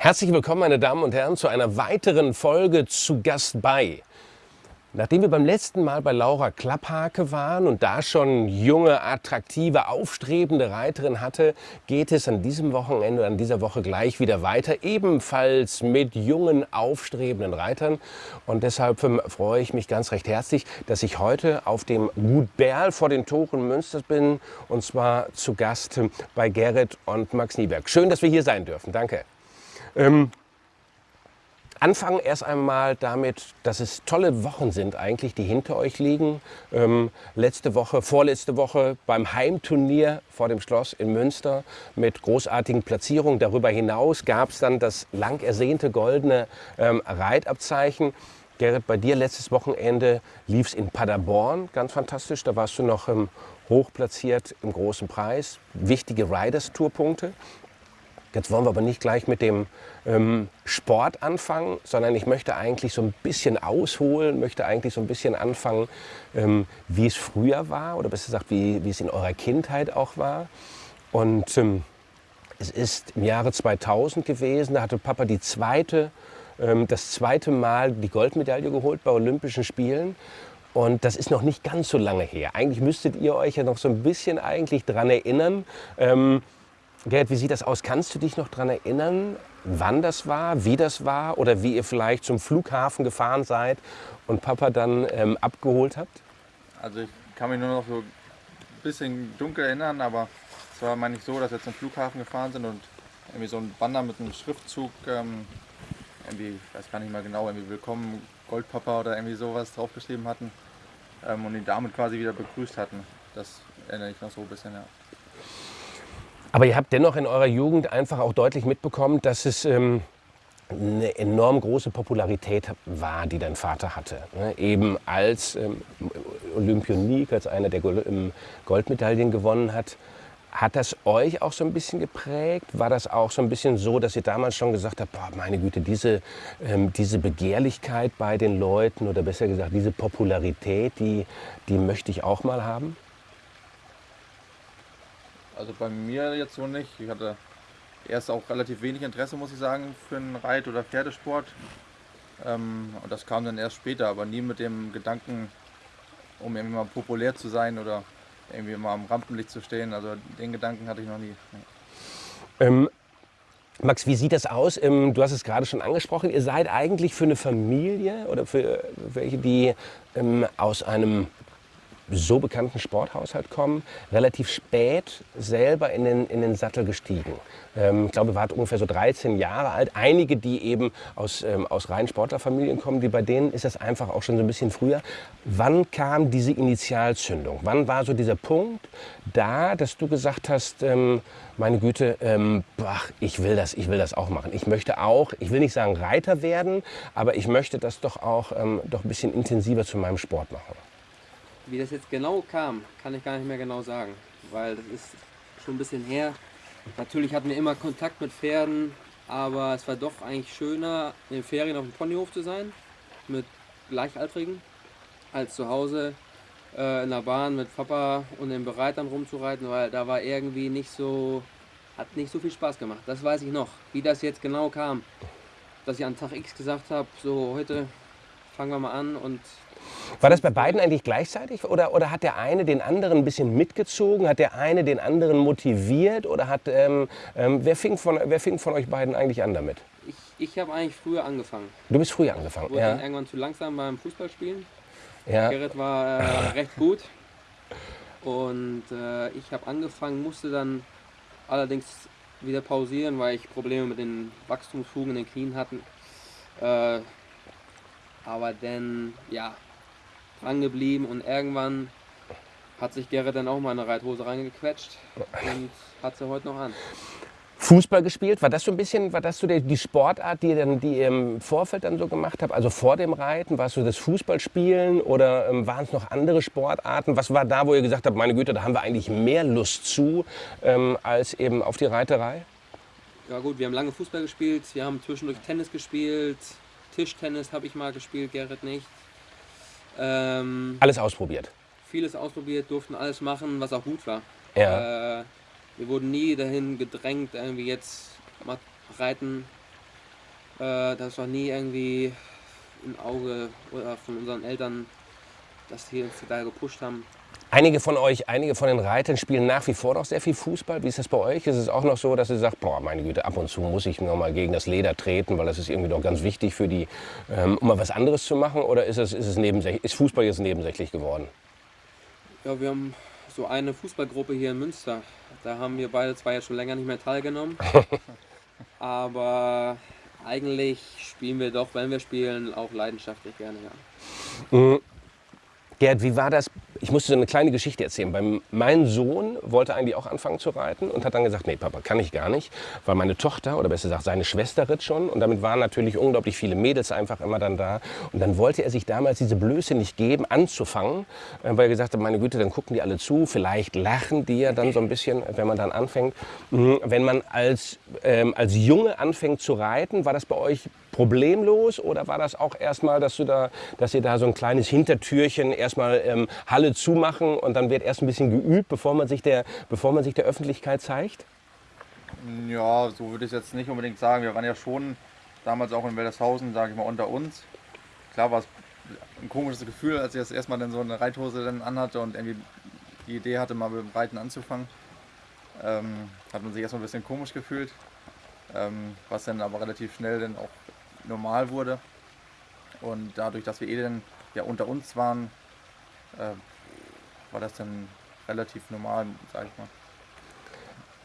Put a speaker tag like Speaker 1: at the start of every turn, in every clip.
Speaker 1: Herzlich willkommen, meine Damen und Herren, zu einer weiteren Folge zu Gast bei. Nachdem wir beim letzten Mal bei Laura Klapphake waren und da schon junge, attraktive, aufstrebende Reiterin hatte, geht es an diesem Wochenende, an dieser Woche gleich wieder weiter, ebenfalls mit jungen, aufstrebenden Reitern. Und deshalb ähm, freue ich mich ganz recht herzlich, dass ich heute auf dem Gut Berl vor den Toren Münsters bin und zwar zu Gast bei Gerrit und Max Nieberg. Schön, dass wir hier sein dürfen. Danke. Ähm, Anfangen erst einmal damit, dass es tolle Wochen sind eigentlich, die hinter euch liegen. Ähm, letzte Woche, vorletzte Woche beim Heimturnier vor dem Schloss in Münster mit großartigen Platzierungen. Darüber hinaus gab es dann das lang ersehnte goldene ähm, Reitabzeichen. Gerrit, bei dir letztes Wochenende lief es in Paderborn, ganz fantastisch. Da warst du noch ähm, hoch platziert im großen Preis. Wichtige Riders-Tourpunkte. Jetzt wollen wir aber nicht gleich mit dem ähm, Sport anfangen, sondern ich möchte eigentlich so ein bisschen ausholen, möchte eigentlich so ein bisschen anfangen, ähm, wie es früher war oder besser gesagt, wie, wie es in eurer Kindheit auch war. Und ähm, es ist im Jahre 2000 gewesen, da hatte Papa die zweite, ähm, das zweite Mal die Goldmedaille geholt bei Olympischen Spielen. Und das ist noch nicht ganz so lange her. Eigentlich müsstet ihr euch ja noch so ein bisschen eigentlich dran erinnern. Gerd, wie sieht das aus? Kannst du dich noch daran erinnern, wann das war, wie das war oder wie ihr vielleicht zum Flughafen gefahren seid und Papa dann ähm, abgeholt habt?
Speaker 2: Also ich kann mich nur noch so ein bisschen dunkel erinnern, aber es war meine ich so, dass wir zum Flughafen gefahren sind und irgendwie so ein Banner mit einem Schriftzug, ähm, irgendwie, ich weiß gar nicht mal genau, irgendwie Willkommen Goldpapa oder irgendwie sowas draufgeschrieben hatten ähm, und ihn damit quasi wieder begrüßt hatten. Das erinnere ich noch so ein bisschen, ja.
Speaker 1: Aber ihr habt dennoch in eurer Jugend einfach auch deutlich mitbekommen, dass es ähm, eine enorm große Popularität war, die dein Vater hatte. Ne? Eben als ähm, Olympionik, als einer, der ähm, Goldmedaillen gewonnen hat. Hat das euch auch so ein bisschen geprägt? War das auch so ein bisschen so, dass ihr damals schon gesagt habt, boah, meine Güte, diese, ähm, diese Begehrlichkeit bei den Leuten oder besser gesagt diese Popularität, die, die möchte ich auch mal haben?
Speaker 2: Also bei mir jetzt so nicht. Ich hatte erst auch relativ wenig Interesse, muss ich sagen, für einen Reit- oder Pferdesport. Ähm, und das kam dann erst später, aber nie mit dem Gedanken, um irgendwie mal populär zu sein oder irgendwie mal am Rampenlicht zu stehen. Also den Gedanken hatte ich noch nie.
Speaker 1: Ähm, Max, wie sieht das aus? Ähm, du hast es gerade schon angesprochen. Ihr seid eigentlich für eine Familie oder für welche, die ähm, aus einem so bekannten Sporthaushalt kommen, relativ spät selber in den, in den Sattel gestiegen. Ähm, ich glaube, wart ungefähr so 13 Jahre alt. Einige, die eben aus, ähm, aus reinen Sportlerfamilien kommen, die bei denen ist das einfach auch schon so ein bisschen früher. Wann kam diese Initialzündung? Wann war so dieser Punkt da, dass du gesagt hast, ähm, meine Güte, ähm, boah, ich will das, ich will das auch machen. Ich möchte auch, ich will nicht sagen Reiter werden, aber ich möchte das doch auch ähm, doch ein bisschen intensiver zu meinem Sport machen.
Speaker 3: Wie das jetzt genau kam, kann ich gar nicht mehr genau sagen, weil das ist schon ein bisschen her. Natürlich hatten wir immer Kontakt mit Pferden, aber es war doch eigentlich schöner, in den Ferien auf dem Ponyhof zu sein, mit Gleichaltrigen, als zu Hause äh, in der Bahn mit Papa und den Bereitern rumzureiten, weil da war irgendwie nicht so, hat nicht so viel Spaß gemacht. Das weiß ich noch, wie das jetzt genau kam. Dass ich an Tag X gesagt habe, so heute fangen wir mal an und
Speaker 1: war das bei beiden eigentlich gleichzeitig oder, oder hat der eine den anderen ein bisschen mitgezogen? Hat der eine den anderen motiviert oder hat, ähm, ähm, wer, fing von, wer fing von euch beiden eigentlich an damit?
Speaker 3: Ich, ich habe eigentlich früher angefangen.
Speaker 1: Du bist früher angefangen,
Speaker 3: Wurde
Speaker 1: ja.
Speaker 3: dann irgendwann zu langsam beim Fußballspielen.
Speaker 1: ja.
Speaker 3: Gerrit war äh, recht gut und äh, ich habe angefangen, musste dann allerdings wieder pausieren, weil ich Probleme mit den Wachstumsfugen in den Knien hatten. Äh, aber dann, ja, dran geblieben und irgendwann hat sich Gerrit dann auch mal in eine Reithose reingequetscht und hat sie heute noch an.
Speaker 1: Fußball gespielt, war das so ein bisschen, war das so die, die Sportart, die, ihr dann, die ihr im Vorfeld dann so gemacht habt? Also vor dem Reiten, war es so das Fußballspielen oder ähm, waren es noch andere Sportarten? Was war da, wo ihr gesagt habt, meine Güte, da haben wir eigentlich mehr Lust zu, ähm, als eben auf die Reiterei?
Speaker 3: Ja gut, wir haben lange Fußball gespielt, wir haben zwischendurch Tennis gespielt, Tischtennis habe ich mal gespielt, Gerrit nicht. Ähm,
Speaker 1: Alles ausprobiert.
Speaker 3: vieles ausprobiert, durften alles machen, was auch gut war.
Speaker 1: Ja.
Speaker 3: Äh, wir wurden nie dahin gedrängt, irgendwie jetzt mal reiten Äh, das war nie irgendwie ein Auge oder von unseren Eltern, dass die uns da gepusht haben.
Speaker 1: Einige von euch, einige von den Reitern spielen nach wie vor noch sehr viel Fußball. Wie ist das bei euch? Ist es auch noch so, dass ihr sagt, boah, meine Güte, ab und zu muss ich noch mal gegen das Leder treten, weil das ist irgendwie doch ganz wichtig für die, ähm, um mal was anderes zu machen? Oder ist, es, ist, es ist Fußball jetzt nebensächlich geworden?
Speaker 3: Ja, wir haben so eine Fußballgruppe hier in Münster. Da haben wir beide zwar jetzt schon länger nicht mehr teilgenommen, aber eigentlich spielen wir doch, wenn wir spielen, auch leidenschaftlich gerne. Ja.
Speaker 1: Mhm. Gerd, wie war das? Ich musste eine kleine Geschichte erzählen. Beim, mein Sohn wollte eigentlich auch anfangen zu reiten und hat dann gesagt, nee Papa, kann ich gar nicht, weil meine Tochter oder besser gesagt seine Schwester ritt schon und damit waren natürlich unglaublich viele Mädels einfach immer dann da und dann wollte er sich damals diese Blöße nicht geben, anzufangen, äh, weil er gesagt hat, meine Güte, dann gucken die alle zu, vielleicht lachen die ja dann so ein bisschen, wenn man dann anfängt. Mhm, wenn man als, ähm, als Junge anfängt zu reiten, war das bei euch problemlos oder war das auch erstmal, dass, da, dass ihr da so ein kleines Hintertürchen erstmal ähm, Halle zumachen und dann wird erst ein bisschen geübt, bevor man sich der, bevor man sich der Öffentlichkeit zeigt?
Speaker 2: Ja, so würde ich es jetzt nicht unbedingt sagen. Wir waren ja schon damals auch in Weldershausen, sage ich mal, unter uns. Klar war es ein komisches Gefühl, als ich das erstmal dann so eine Reithose dann anhatte und irgendwie die Idee hatte, mal mit dem Reiten anzufangen. Ähm, hat man sich erstmal ein bisschen komisch gefühlt, ähm, was dann aber relativ schnell dann auch normal wurde. Und dadurch, dass wir eh dann ja unter uns waren, äh, war das dann relativ normal, sag ich mal.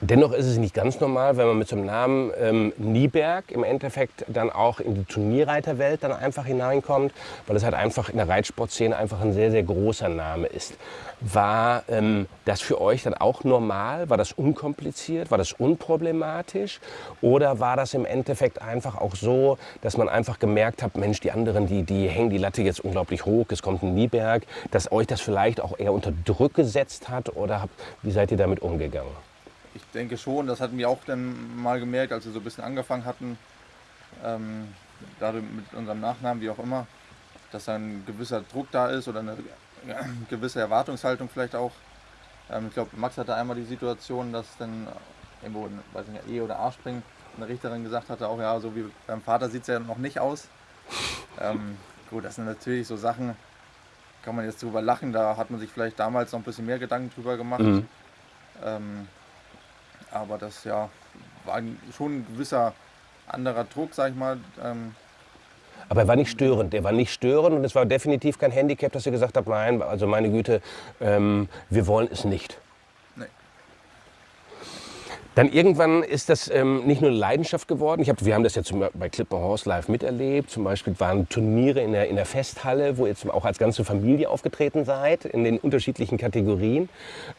Speaker 1: Dennoch ist es nicht ganz normal, wenn man mit so einem Namen ähm, Nieberg im Endeffekt dann auch in die Turnierreiterwelt dann einfach hineinkommt, weil es halt einfach in der Reitsportszene einfach ein sehr, sehr großer Name ist. War ähm, das für euch dann auch normal? War das unkompliziert? War das unproblematisch? Oder war das im Endeffekt einfach auch so, dass man einfach gemerkt hat, Mensch, die anderen, die, die hängen die Latte jetzt unglaublich hoch, es kommt ein Nieberg, dass euch das vielleicht auch eher unter Druck gesetzt hat? Oder habt, wie seid ihr damit umgegangen?
Speaker 2: Ich denke schon, das hatten wir auch dann mal gemerkt, als wir so ein bisschen angefangen hatten, ähm, dadurch mit unserem Nachnamen, wie auch immer, dass ein gewisser Druck da ist oder eine gewisse Erwartungshaltung vielleicht auch. Ähm, ich glaube, Max hatte einmal die Situation, dass dann irgendwo, weiß nicht, E oder A springen, eine Richterin gesagt hatte, auch ja, so wie beim Vater sieht es ja noch nicht aus. Ähm, gut, das sind natürlich so Sachen, kann man jetzt drüber lachen, da hat man sich vielleicht damals noch ein bisschen mehr Gedanken drüber gemacht. Mhm. Ähm, aber das ja war schon ein gewisser anderer Druck, sag ich mal. Ähm
Speaker 1: aber er war nicht störend. Er war nicht störend und es war definitiv kein Handicap, dass ihr gesagt habt, nein, also meine Güte, ähm, wir wollen es nicht. Dann irgendwann ist das ähm, nicht nur Leidenschaft geworden. Ich hab, wir haben das ja zum, bei Clipper Horse Live miterlebt. Zum Beispiel waren Turniere in der, in der Festhalle, wo ihr auch als ganze Familie aufgetreten seid, in den unterschiedlichen Kategorien.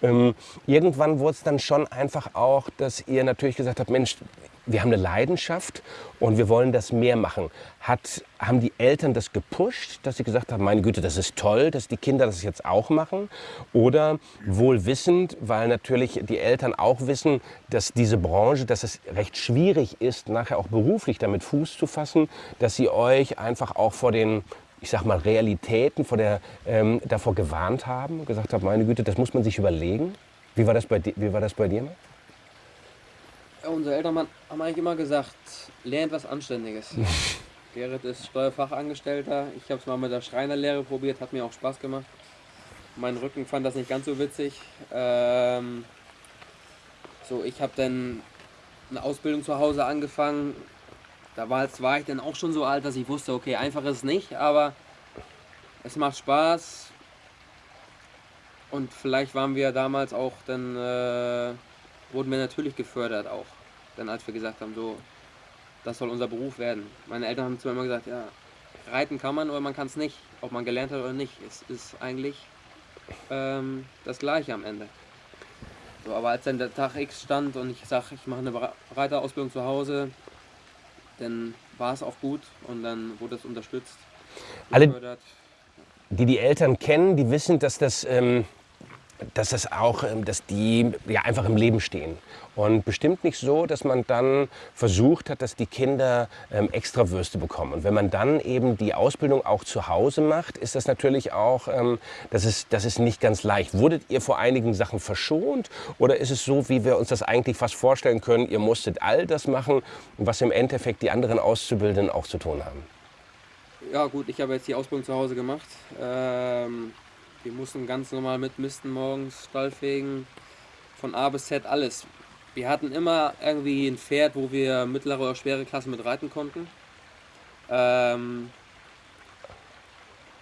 Speaker 1: Ähm, irgendwann wurde es dann schon einfach auch, dass ihr natürlich gesagt habt, Mensch, wir haben eine Leidenschaft und wir wollen das mehr machen. Hat, haben die Eltern das gepusht, dass sie gesagt haben, meine Güte, das ist toll, dass die Kinder das jetzt auch machen? Oder wohl wissend, weil natürlich die Eltern auch wissen, dass diese Branche, dass es recht schwierig ist, nachher auch beruflich damit Fuß zu fassen, dass sie euch einfach auch vor den ich sag mal, Realitäten vor der, ähm, davor gewarnt haben, gesagt haben, meine Güte, das muss man sich überlegen. Wie war das bei, wie war das bei dir?
Speaker 3: Unsere Eltern haben eigentlich immer gesagt, lernt was Anständiges. Gerrit ist Steuerfachangestellter. Ich habe es mal mit der Schreinerlehre probiert, hat mir auch Spaß gemacht. Mein Rücken fand das nicht ganz so witzig. Ähm, so, ich habe dann eine Ausbildung zu Hause angefangen. Da war, war ich dann auch schon so alt, dass ich wusste, okay, einfach ist es nicht, aber es macht Spaß. Und vielleicht waren wir damals auch dann äh, wurden wir natürlich gefördert auch. Dann als wir gesagt haben, so, das soll unser Beruf werden. Meine Eltern haben zu mir immer gesagt, ja, reiten kann man oder man kann es nicht. Ob man gelernt hat oder nicht, es ist eigentlich ähm, das Gleiche am Ende. So, aber als dann der Tag X stand und ich sage, ich mache eine Reiterausbildung zu Hause, dann war es auch gut und dann wurde es unterstützt.
Speaker 1: Alle, die die Eltern kennen, die wissen, dass das ähm, dass das auch, ähm, dass die ja einfach im Leben stehen. Und bestimmt nicht so, dass man dann versucht hat, dass die Kinder ähm, extra Würste bekommen. Und wenn man dann eben die Ausbildung auch zu Hause macht, ist das natürlich auch, ähm, das, ist, das ist nicht ganz leicht. Wurdet ihr vor einigen Sachen verschont oder ist es so, wie wir uns das eigentlich fast vorstellen können, ihr musstet all das machen, was im Endeffekt die anderen Auszubildenden auch zu tun haben?
Speaker 3: Ja gut, ich habe jetzt die Ausbildung zu Hause gemacht. Ähm, wir mussten ganz normal mitmisten morgens, Stallfegen, von A bis Z alles. Wir hatten immer irgendwie ein Pferd, wo wir mittlere oder schwere Klassen mit reiten konnten. Ähm,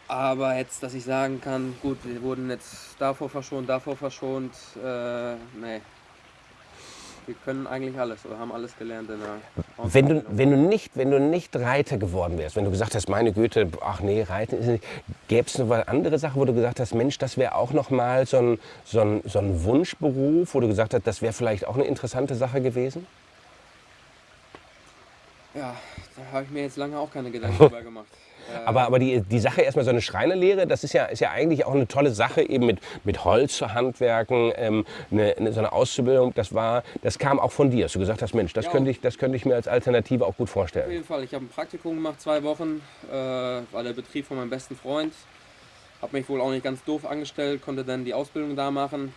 Speaker 3: aber jetzt, dass ich sagen kann, gut, wir wurden jetzt davor verschont, davor verschont, äh, nee, wir können eigentlich alles oder haben alles gelernt in der
Speaker 1: wenn du, wenn du nicht, wenn du nicht Reiter geworden wärst, wenn du gesagt hast, meine Güte, ach nee, Reiten ist nicht, gäbe es noch eine andere Sache, wo du gesagt hast, Mensch, das wäre auch noch mal so ein, so, ein, so ein Wunschberuf, wo du gesagt hast, das wäre vielleicht auch eine interessante Sache gewesen?
Speaker 3: Ja, da habe ich mir jetzt lange auch keine Gedanken drüber gemacht.
Speaker 1: Aber, aber die, die Sache erstmal so eine Schreinerlehre, das ist ja, ist ja eigentlich auch eine tolle Sache, eben mit, mit Holz zu handwerken, ähm, eine, eine, so eine Auszubildung, das, war, das kam auch von dir, dass du gesagt hast, Mensch, das, ja. könnte ich, das könnte ich mir als Alternative auch gut vorstellen.
Speaker 3: Auf jeden Fall, ich habe ein Praktikum gemacht, zwei Wochen, äh, war der Betrieb von meinem besten Freund, habe mich wohl auch nicht ganz doof angestellt, konnte dann die Ausbildung da machen.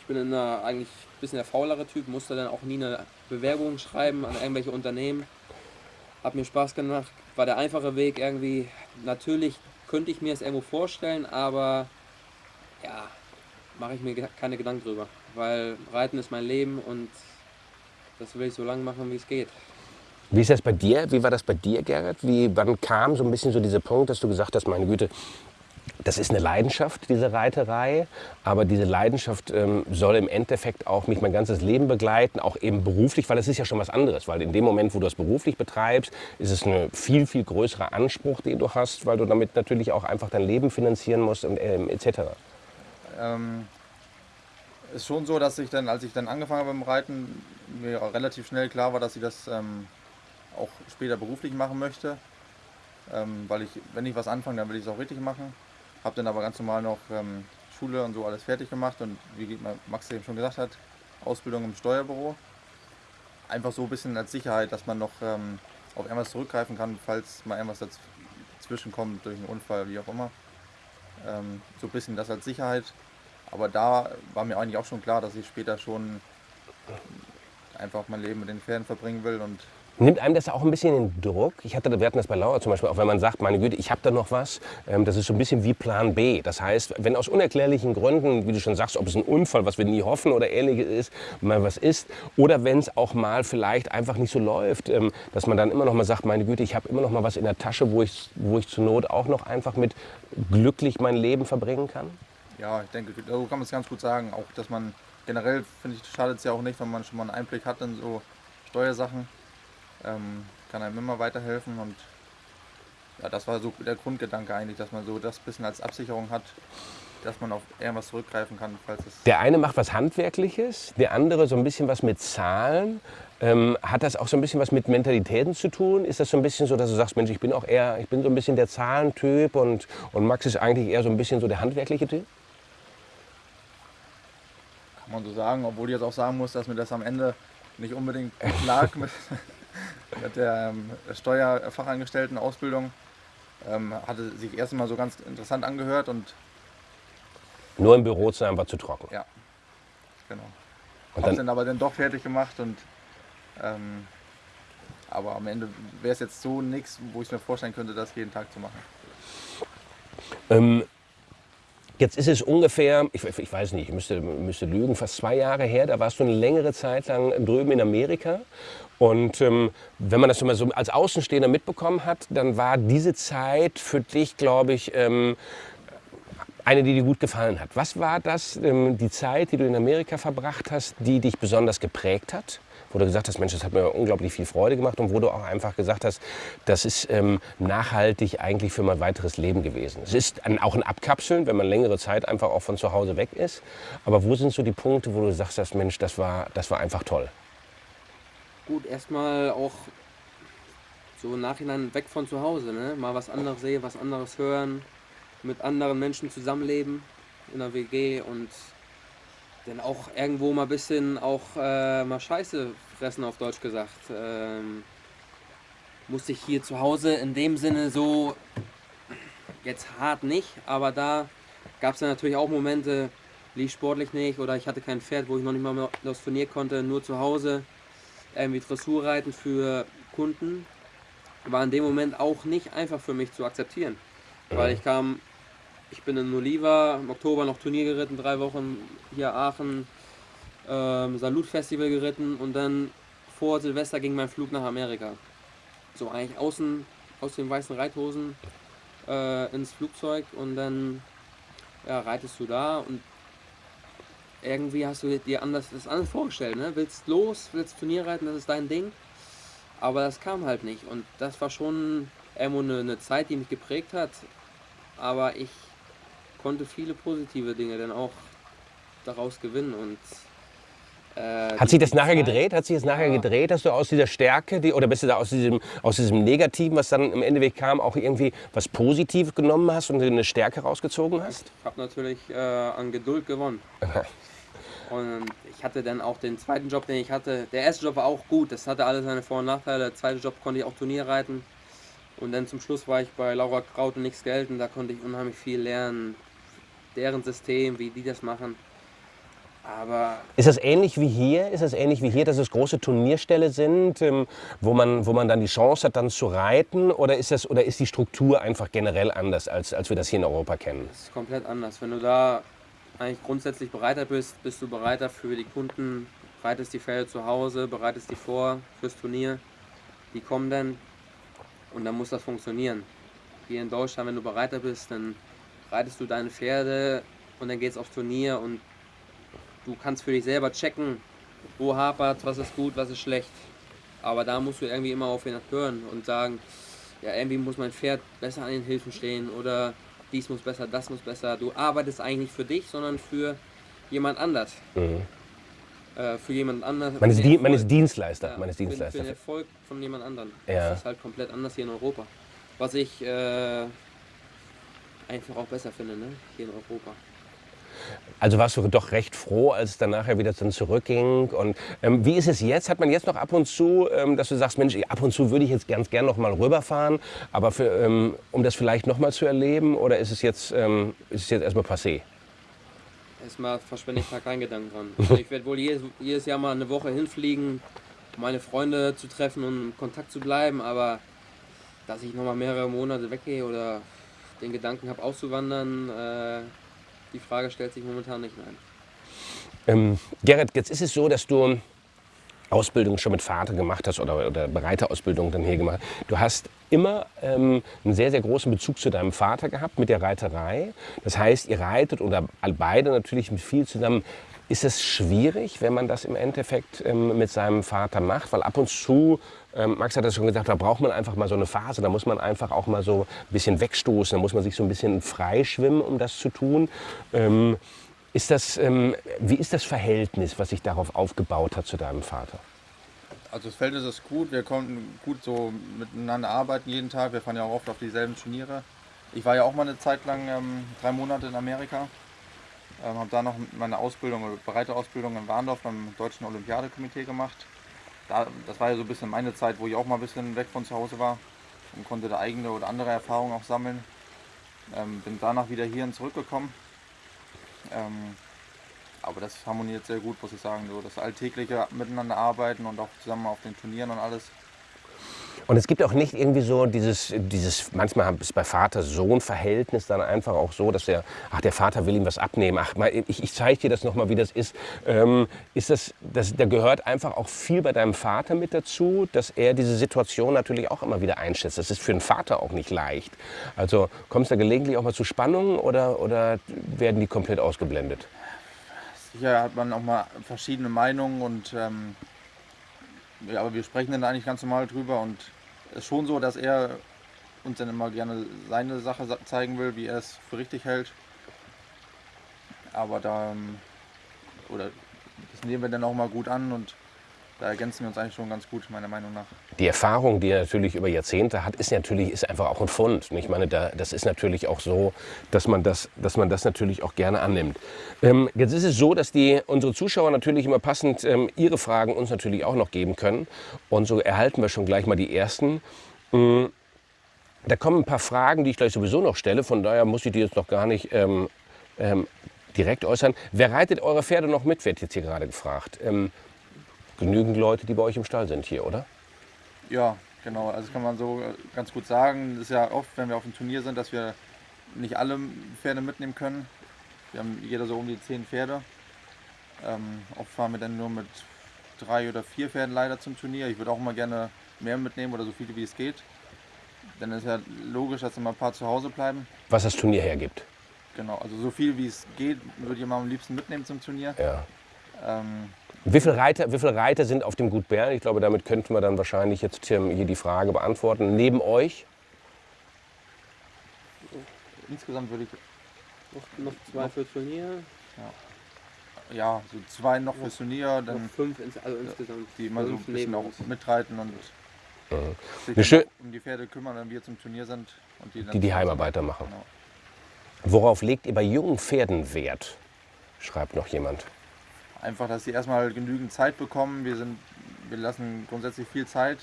Speaker 3: Ich bin in einer, eigentlich ein bisschen der faulere Typ, musste dann auch nie eine Bewerbung schreiben an irgendwelche Unternehmen. Hat mir Spaß gemacht, war der einfache Weg irgendwie. Natürlich könnte ich mir es irgendwo vorstellen, aber ja, mache ich mir keine Gedanken drüber. Weil Reiten ist mein Leben und das will ich so lange machen, wie es geht.
Speaker 1: Wie ist das bei dir? Wie war das bei dir, Gerrit? Wie, wann kam so ein bisschen so dieser Punkt, dass du gesagt hast, meine Güte, das ist eine Leidenschaft, diese Reiterei, aber diese Leidenschaft ähm, soll im Endeffekt auch mich mein ganzes Leben begleiten, auch eben beruflich, weil es ist ja schon was anderes, weil in dem Moment, wo du das beruflich betreibst, ist es ein viel, viel größerer Anspruch, den du hast, weil du damit natürlich auch einfach dein Leben finanzieren musst und ähm, etc.
Speaker 2: Ähm, ist schon so, dass ich dann, als ich dann angefangen habe beim Reiten, mir relativ schnell klar war, dass ich das ähm, auch später beruflich machen möchte. Ähm, weil ich, wenn ich was anfange, dann will ich es auch richtig machen. Habe dann aber ganz normal noch ähm, Schule und so alles fertig gemacht und wie Max eben schon gesagt hat, Ausbildung im Steuerbüro. Einfach so ein bisschen als Sicherheit, dass man noch ähm, auf irgendwas zurückgreifen kann, falls mal irgendwas dazwischen kommt, durch einen Unfall, wie auch immer. Ähm, so ein bisschen das als Sicherheit. Aber da war mir eigentlich auch schon klar, dass ich später schon einfach mein Leben mit den Pferden verbringen will und
Speaker 1: Nimmt einem das auch ein bisschen den Druck? Ich hatte, wir hatten das bei Laura zum Beispiel, auch wenn man sagt, meine Güte, ich habe da noch was. Ähm, das ist so ein bisschen wie Plan B. Das heißt, wenn aus unerklärlichen Gründen, wie du schon sagst, ob es ein Unfall, was wir nie hoffen oder ähnliches ist, mal was ist, oder wenn es auch mal vielleicht einfach nicht so läuft, ähm, dass man dann immer noch mal sagt, meine Güte, ich habe immer noch mal was in der Tasche, wo ich, wo ich zur Not auch noch einfach mit glücklich mein Leben verbringen kann?
Speaker 2: Ja, ich denke, so kann man es ganz gut sagen. Auch, dass man generell, finde ich, schadet es ja auch nicht, wenn man schon mal einen Einblick hat in so Steuersachen ähm, kann einem immer weiterhelfen und ja, das war so der Grundgedanke eigentlich, dass man so das bisschen als Absicherung hat, dass man auf irgendwas zurückgreifen kann, falls es.
Speaker 1: Der eine macht was Handwerkliches, der andere so ein bisschen was mit Zahlen. Ähm, hat das auch so ein bisschen was mit Mentalitäten zu tun? Ist das so ein bisschen so, dass du sagst, Mensch, ich bin auch eher, ich bin so ein bisschen der Zahlentyp und, und Max ist eigentlich eher so ein bisschen so der handwerkliche Typ?
Speaker 2: Kann man so sagen, obwohl ich jetzt auch sagen muss, dass mir das am Ende nicht unbedingt lag mit, der ähm, Steuerfachangestellten-Ausbildung. Ähm, hatte sich erst mal so ganz interessant angehört und.
Speaker 1: Nur im Büro zu sein war zu trocken.
Speaker 2: Ja, genau. Und dann, dann aber dann doch fertig gemacht und. Ähm, aber am Ende wäre es jetzt so nichts, wo ich mir vorstellen könnte, das jeden Tag zu machen.
Speaker 1: Ähm, Jetzt ist es ungefähr, ich, ich, weiß nicht, ich müsste, müsste lügen, fast zwei Jahre her. Da warst du eine längere Zeit lang drüben in Amerika und ähm, wenn man das so als Außenstehender mitbekommen hat, dann war diese Zeit für dich, glaube ich, ähm, eine, die dir gut gefallen hat. Was war das, ähm, die Zeit, die du in Amerika verbracht hast, die dich besonders geprägt hat? Wo du gesagt hast, Mensch, das hat mir unglaublich viel Freude gemacht und wo du auch einfach gesagt hast, das ist ähm, nachhaltig eigentlich für mein weiteres Leben gewesen. Es ist ein, auch ein Abkapseln, wenn man längere Zeit einfach auch von zu Hause weg ist. Aber wo sind so die Punkte, wo du sagst, Mensch, das war, das war einfach toll?
Speaker 3: Gut, erstmal auch so im Nachhinein weg von zu Hause, ne? mal was anderes sehen, was anderes hören, mit anderen Menschen zusammenleben. in der WG und dann auch irgendwo mal ein bisschen auch äh, mal Scheiße fressen, auf Deutsch gesagt. Ähm, musste ich hier zu Hause in dem Sinne so, jetzt hart nicht, aber da gab es dann natürlich auch Momente, lief sportlich nicht oder ich hatte kein Pferd, wo ich noch nicht mal das Turnier konnte, nur zu Hause irgendwie Dressurreiten für Kunden. War in dem Moment auch nicht einfach für mich zu akzeptieren. Weil ich kam, ich bin in Oliva, im Oktober noch Turnier geritten, drei Wochen hier Aachen, ähm, Salutfestival geritten und dann vor Silvester ging mein Flug nach Amerika. So eigentlich außen aus den weißen Reithosen äh, ins Flugzeug und dann ja, reitest du da und irgendwie hast du dir anders, das anders vorgestellt. Ne? Willst los, willst Turnier reiten, das ist dein Ding. Aber das kam halt nicht. Und das war schon irgendwo eine, eine Zeit, die mich geprägt hat. Aber ich konnte viele positive Dinge dann auch daraus gewinnen. Und
Speaker 1: äh, hat sich das nachher gedreht? Hat sich das nachher ja. gedreht, dass du aus dieser Stärke, die, oder bist du da aus diesem, aus diesem Negativen, was dann im Endeffekt kam, auch irgendwie was Positives genommen hast und eine Stärke rausgezogen hast?
Speaker 3: Ich habe natürlich äh, an Geduld gewonnen. Und ich hatte dann auch den zweiten Job, den ich hatte. Der erste Job war auch gut, das hatte alle seine Vor- und Nachteile. Der zweite Job konnte ich auch Turnier reiten. Und dann zum Schluss war ich bei Laura Kraut und nichts gelten. Da konnte ich unheimlich viel lernen. Deren System, wie die das machen. Aber
Speaker 1: ist das ähnlich wie hier? Ist das ähnlich wie hier, dass es große Turnierställe sind, ähm, wo, man, wo man dann die Chance hat, dann zu reiten? Oder ist, das, oder ist die Struktur einfach generell anders, als, als wir das hier in Europa kennen?
Speaker 3: Das ist komplett anders. Wenn du da eigentlich grundsätzlich bereiter bist, bist du bereiter für die Kunden, bereitest die Pferde zu Hause, bereitest die vor fürs Turnier. Die kommen dann und dann muss das funktionieren. Hier in Deutschland, wenn du bereiter bist, dann reitest du deine Pferde und dann geht es aufs Turnier und du kannst für dich selber checken, wo hapert, was ist gut, was ist schlecht. Aber da musst du irgendwie immer auf ihn hören und sagen, ja, irgendwie muss mein Pferd besser an den Hilfen stehen oder dies muss besser, das muss besser. Du arbeitest eigentlich nicht für dich, sondern für jemand anders. Mhm. Äh, für jemand anders.
Speaker 1: Man ist, man ist Dienstleister. Ja, man ist Dienstleister.
Speaker 3: Für, für den Erfolg von jemand anderem.
Speaker 1: Ja.
Speaker 3: Das ist halt komplett anders hier in Europa. Was ich äh, einfach auch besser finde, ne? hier in Europa.
Speaker 1: Also warst du doch recht froh, als es dann nachher wieder dann zurückging. Und ähm, wie ist es jetzt? Hat man jetzt noch ab und zu, ähm, dass du sagst, Mensch, ab und zu würde ich jetzt ganz gern noch mal rüberfahren, aber für, ähm, um das vielleicht noch mal zu erleben? Oder ist es jetzt, ähm, ist es jetzt erstmal passé?
Speaker 3: Erstmal verschwende ich da keinen Gedanken dran. Also ich werde wohl jedes, jedes Jahr mal eine Woche hinfliegen, um meine Freunde zu treffen und in Kontakt zu bleiben, aber dass ich noch mal mehrere Monate weggehe oder den Gedanken habe auszuwandern, äh, die Frage stellt sich momentan nicht, nein.
Speaker 1: Ähm, Gerrit, jetzt ist es so, dass du Ausbildung schon mit Vater gemacht hast oder, oder Bereiterausbildung dann hier gemacht. Du hast immer ähm, einen sehr, sehr großen Bezug zu deinem Vater gehabt mit der Reiterei. Das heißt, ihr reitet oder beide natürlich mit viel zusammen. Ist es schwierig, wenn man das im Endeffekt ähm, mit seinem Vater macht? Weil ab und zu, ähm, Max hat das schon gesagt, da braucht man einfach mal so eine Phase, da muss man einfach auch mal so ein bisschen wegstoßen, da muss man sich so ein bisschen freischwimmen, um das zu tun. Ähm, ist das, ähm, wie ist das Verhältnis, was sich darauf aufgebaut hat zu deinem Vater?
Speaker 2: Also das Verhältnis ist gut, wir konnten gut so miteinander arbeiten jeden Tag, wir fahren ja auch oft auf dieselben Turniere. Ich war ja auch mal eine Zeit lang ähm, drei Monate in Amerika ähm, habe da noch meine Ausbildung, breite Ausbildung in Warndorf beim Deutschen Olympiadekomitee gemacht. Da, das war ja so ein bisschen meine Zeit, wo ich auch mal ein bisschen weg von zu Hause war und konnte da eigene oder andere Erfahrungen auch sammeln. Ähm, bin danach wieder hierhin zurückgekommen. Ähm, aber das harmoniert sehr gut, muss ich sagen. So das alltägliche Miteinander arbeiten und auch zusammen auf den Turnieren und alles.
Speaker 1: Und es gibt auch nicht irgendwie so dieses, dieses manchmal ist bei Vater-Sohn-Verhältnis dann einfach auch so, dass der, ach, der Vater will ihm was abnehmen, ach, mal, ich, ich zeige dir das nochmal, wie das ist. Ähm, ist das, das, da gehört einfach auch viel bei deinem Vater mit dazu, dass er diese Situation natürlich auch immer wieder einschätzt. Das ist für einen Vater auch nicht leicht. Also kommst du da gelegentlich auch mal zu Spannungen oder, oder werden die komplett ausgeblendet?
Speaker 2: Sicher hat man auch mal verschiedene Meinungen und ähm, ja, aber wir sprechen dann eigentlich ganz normal drüber und ist schon so, dass er uns dann immer gerne seine Sache zeigen will, wie er es für richtig hält. Aber da, oder das nehmen wir dann auch mal gut an und da ergänzen wir uns eigentlich schon ganz gut, meiner Meinung nach.
Speaker 1: Die Erfahrung, die er natürlich über Jahrzehnte hat, ist natürlich ist einfach auch ein Fund. Und Ich meine, da, das ist natürlich auch so, dass man das, dass man das natürlich auch gerne annimmt. Ähm, jetzt ist es so, dass die, unsere Zuschauer natürlich immer passend ähm, ihre Fragen uns natürlich auch noch geben können. Und so erhalten wir schon gleich mal die ersten. Mm, Da kommen ein paar Fragen, die ich gleich sowieso noch stelle. Von daher muss ich die jetzt noch gar nicht ähm, ähm, direkt äußern. Wer reitet eure Pferde noch mit, wird jetzt hier gerade gefragt. Ähm, genügend Leute, die bei euch im Stall sind hier, oder?
Speaker 2: Ja, genau. Also kann man so äh, ganz gut sagen. Das ist ja oft, wenn wir auf dem Turnier sind, dass wir nicht alle Pferde mitnehmen können. Wir haben jeder so um die zehn Pferde. Ähm, oft fahren wir dann nur mit drei oder vier Pferden leider zum Turnier. Ich würde auch immer gerne mehr mitnehmen oder so viele wie es geht. Dann ist ja logisch, dass immer ein paar zu Hause bleiben.
Speaker 1: Was das Turnier hergibt.
Speaker 2: Genau, also so viel wie es geht, würde ich immer am liebsten mitnehmen zum Turnier.
Speaker 1: Ja.
Speaker 2: Ähm,
Speaker 1: Wie viele, Reiter, wie viele Reiter sind auf dem Gut Bern? Ich glaube, damit könnten wir dann wahrscheinlich jetzt hier die Frage beantworten. Neben euch?
Speaker 2: insgesamt würde ich
Speaker 3: Noch, noch zwei für Turnier,
Speaker 2: ja so zwei noch fürs Turnier,
Speaker 3: noch
Speaker 2: dann
Speaker 3: fünf ins, also insgesamt.
Speaker 2: die immer so ein bisschen auch mitreiten und sich
Speaker 1: schö-
Speaker 2: dann um die Pferde kümmern, wenn wir zum Turnier sind. Und die dann
Speaker 1: Die die Heimarbeiter machen.
Speaker 2: Genau.
Speaker 1: Worauf legt ihr bei jungen Pferden Wert? Schreibt noch jemand.
Speaker 2: Einfach, dass sie erstmal genügend Zeit bekommen. Wir, sind, wir lassen grundsätzlich viel Zeit.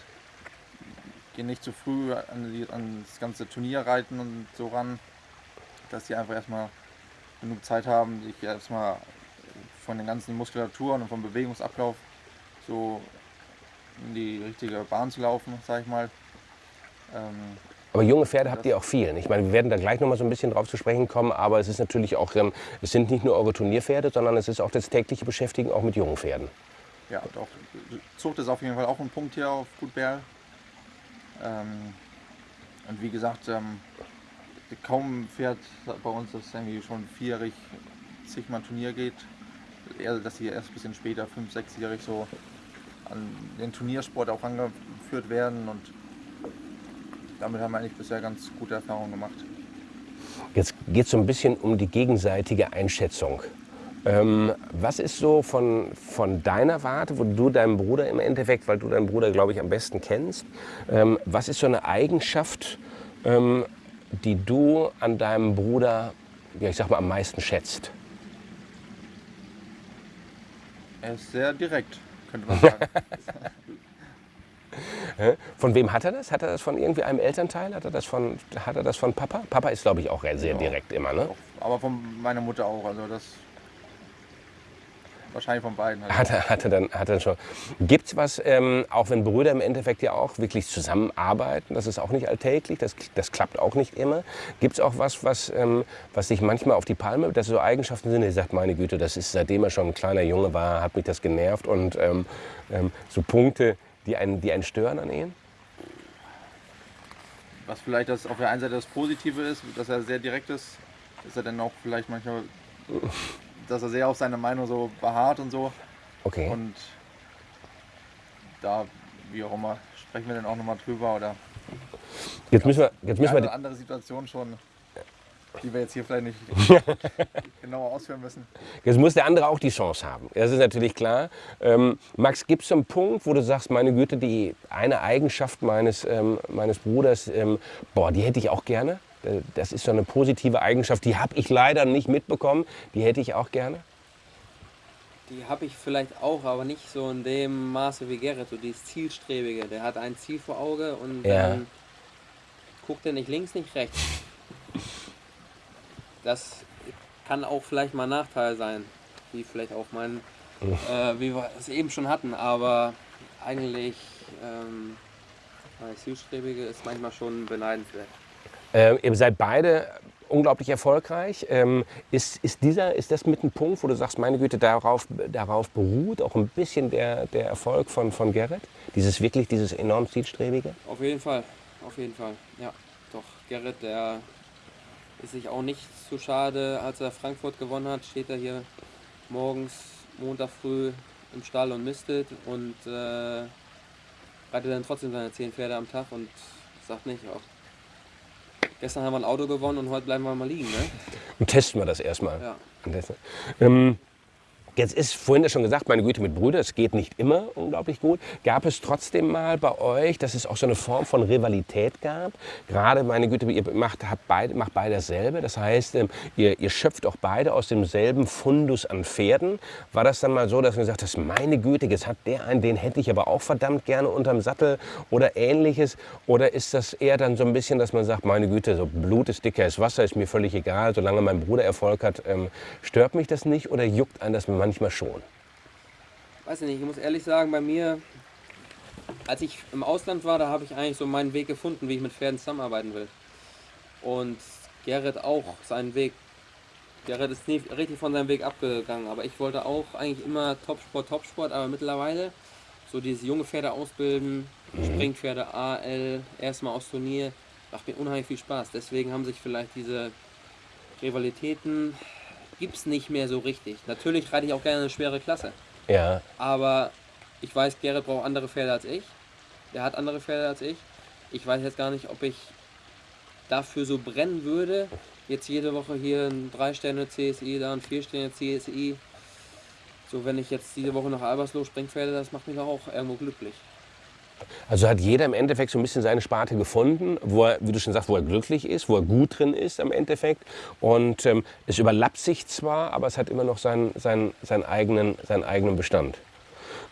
Speaker 2: Gehen nicht zu früh an, die, an das ganze Turnier reiten und so ran. Dass sie einfach erstmal genug Zeit haben, sich erstmal von den ganzen Muskulaturen und vom Bewegungsablauf so in die richtige Bahn zu laufen, sag ich mal. Ähm,
Speaker 1: Aber junge Pferde habt ihr auch viel. Ich meine, wir werden da gleich noch mal so ein bisschen drauf zu sprechen kommen. Aber es ist natürlich auch, ähm, es sind nicht nur eure Turnierpferde, sondern es ist auch das tägliche Beschäftigen auch mit jungen Pferden.
Speaker 2: Ja, doch. Zucht ist auf jeden Fall auch ein Punkt hier auf Gut Berl. Ähm, und wie gesagt, ähm, kaum ein Pferd bei uns, das irgendwie schon vierjährig zigmal Turnier geht. Eher, dass sie erst ein bisschen später, fünf, sechsjährig so an den Turniersport auch angeführt werden. Und damit haben wir eigentlich bisher ganz gute Erfahrungen gemacht.
Speaker 1: Jetzt geht es so ein bisschen um die gegenseitige Einschätzung. Ähm, was ist so von, von deiner Warte, wo du deinen Bruder im Endeffekt, weil du deinen Bruder, glaube ich, am besten kennst, ähm, was ist so eine Eigenschaft, ähm, die du an deinem Bruder, ja, ich sag mal, am meisten schätzt?
Speaker 2: Er ist sehr direkt, könnte man sagen.
Speaker 1: Von wem hat er das? Hat er das von irgendwie einem Elternteil? Hat er das von, hat er das von Papa? Papa ist, glaube ich, auch sehr direkt immer, ne?
Speaker 2: Aber von meiner Mutter auch. Also das wahrscheinlich von beiden. Halt.
Speaker 1: Hat er, hat er dann, hat er schon. Gibt es was, ähm, auch wenn Brüder im Endeffekt ja auch wirklich zusammenarbeiten, das ist auch nicht alltäglich, das, das klappt auch nicht immer. Gibt es auch was, was, ähm, was sich manchmal auf die Palme, dass so Eigenschaften sind, ihr sagt, meine Güte, das ist seitdem er schon ein kleiner Junge war, hat mich das genervt und ähm, ähm, so Punkte, die einen, die einen stören an ihm?
Speaker 2: Was vielleicht das auf der einen Seite das Positive ist, dass er sehr direkt ist, ist er dann auch vielleicht manchmal, dass er sehr auf seine Meinung so beharrt und so.
Speaker 1: Okay.
Speaker 2: Und da, wie auch immer, sprechen wir dann auch nochmal drüber oder
Speaker 1: Jetzt müssen wir, jetzt müssen wir
Speaker 2: andere Situation schon, die wir jetzt hier vielleicht nicht genauer ausführen müssen.
Speaker 1: Jetzt muss der andere auch die Chance haben. Das ist natürlich klar. Ähm, Max, gibt es so einen Punkt, wo du sagst, meine Güte, die eine Eigenschaft meines, ähm, meines Bruders, ähm, boah, die hätte ich auch gerne? Äh, Das ist so eine positive Eigenschaft, die habe ich leider nicht mitbekommen. Die hätte ich auch gerne.
Speaker 3: Die habe ich vielleicht auch, aber nicht so in dem Maße wie Gerrit, so dieses Zielstrebige. Der hat ein Ziel vor Auge und
Speaker 1: Ja.
Speaker 3: dann guckt er nicht links, nicht rechts. Das kann auch vielleicht mal ein Nachteil sein, wie vielleicht auch mein, äh, wie wir es eben schon hatten, aber eigentlich ähm, das Zielstrebige ist manchmal schon beneidenswert.
Speaker 1: Ähm, ihr seid beide unglaublich erfolgreich. Ähm, ist, ist, dieser, ist das mit ein Punkt, wo du sagst, meine Güte, darauf, darauf beruht auch ein bisschen der, der Erfolg von, von Gerrit? Dieses wirklich, dieses enorm Zielstrebige?
Speaker 3: Auf jeden Fall, auf jeden Fall. Ja, doch Gerrit, der ist sich auch nicht zu schade, als er Frankfurt gewonnen hat, steht er hier morgens, Montag früh im Stall und mistet und äh, reitet dann trotzdem seine zehn Pferde am Tag und sagt nicht, auch gestern haben wir ein Auto gewonnen und heute bleiben wir mal liegen. Ne?
Speaker 1: Und testen wir das erstmal.
Speaker 3: Ja.
Speaker 1: Ähm, Jetzt ist vorhin ja schon gesagt, meine Güte mit Brüdern, es geht nicht immer unglaublich gut. Gab es trotzdem mal bei euch, dass es auch so eine Form von Rivalität gab? Gerade, meine Güte, ihr macht, habt beide, macht beide dasselbe. Das heißt, ähm, ihr, ihr schöpft auch beide aus demselben Fundus an Pferden. War das dann mal so, dass ihr gesagt habt, meine Güte, jetzt hat der einen, den hätte ich aber auch verdammt gerne unterm Sattel oder ähnliches? Oder ist das eher dann so ein bisschen, dass man sagt, meine Güte, so Blut ist dicker als Wasser, ist mir völlig egal, solange mein Bruder Erfolg hat, ähm, stört mich das nicht oder juckt einen das manchmal schon?
Speaker 3: Weiß ich nicht, ich muss ehrlich sagen, bei mir, als ich im Ausland war, da habe ich eigentlich so meinen Weg gefunden, wie ich mit Pferden zusammenarbeiten will. Und Gerrit auch seinen Weg. Gerrit ist nie richtig von seinem Weg abgegangen, aber ich wollte auch eigentlich immer Topsport, Topsport, aber mittlerweile so diese junge Pferde ausbilden, mhm. Springpferde, AL, erstmal aus Turnier, macht mir unheimlich viel Spaß. Deswegen haben sich vielleicht diese Rivalitäten gibt es nicht mehr so richtig. Natürlich reite ich auch gerne eine schwere Klasse.
Speaker 1: Ja.
Speaker 3: Aber ich weiß, Gerrit braucht andere Pferde als ich. Der hat andere Pferde als ich. Ich weiß jetzt gar nicht, ob ich dafür so brennen würde. Jetzt jede Woche hier ein 3 CSI, da ein 4 CSI. So, wenn ich jetzt diese Woche nach Albersloh Springpferde, das macht mich auch irgendwo glücklich.
Speaker 1: Also hat jeder im Endeffekt so ein bisschen seine Sparte gefunden, wo er, wie du schon sagst, wo er glücklich ist, wo er gut drin ist im Endeffekt. Und ähm, es überlappt sich zwar, aber es hat immer noch seinen, seinen, seinen, eigenen, seinen eigenen Bestand.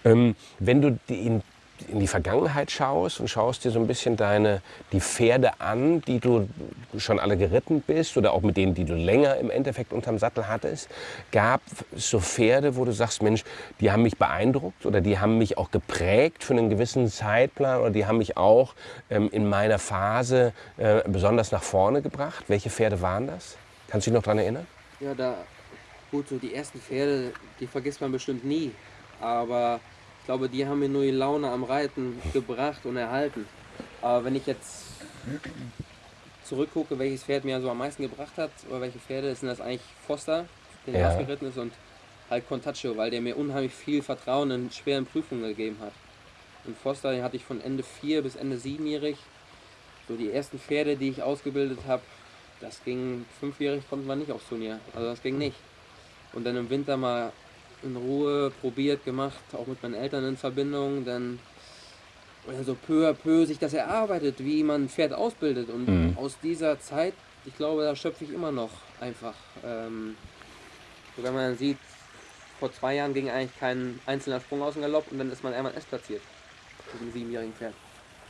Speaker 1: Ähm, wenn du die, in die Vergangenheit schaust und schaust dir so ein bisschen deine, die Pferde an, die du schon alle geritten bist oder auch mit denen, die du länger im Endeffekt unterm Sattel hattest, gab es so Pferde, wo du sagst, Mensch, die haben mich beeindruckt oder die haben mich auch geprägt für einen gewissen Zeitplan oder die haben mich auch ähm, in meiner Phase äh, besonders nach vorne gebracht. Welche Pferde waren das? Kannst du dich noch daran erinnern?
Speaker 3: Ja, da, gut, so die ersten Pferde, die vergisst man bestimmt nie, aber glaube, die haben mir nur die Laune am Reiten gebracht und erhalten. Aber wenn ich jetzt zurückgucke, welches Pferd mir so am meisten gebracht hat, oder welche Pferde, sind das eigentlich Foster, der ja. aufgeritten ist, und halt Contaccio, weil der mir unheimlich viel Vertrauen in schweren Prüfungen gegeben hat. Und Foster, den hatte ich von Ende 4 bis Ende 7-jährig. So die ersten Pferde, die ich ausgebildet habe, das ging, fünfjährig konnten wir nicht aufs Turnier. Also das ging nicht. Und dann im Winter mal in Ruhe probiert, gemacht, auch mit meinen Eltern in Verbindung, dann oder so peu à peu sich das erarbeitet, wie man ein Pferd ausbildet. Und mhm. aus dieser Zeit, ich glaube, da schöpfe ich immer noch einfach. Ähm, so wenn man sieht, vor zwei Jahren ging eigentlich kein einzelner Sprung aus dem Galopp und dann ist man einmal S platziert mit einem siebenjährigen Pferd.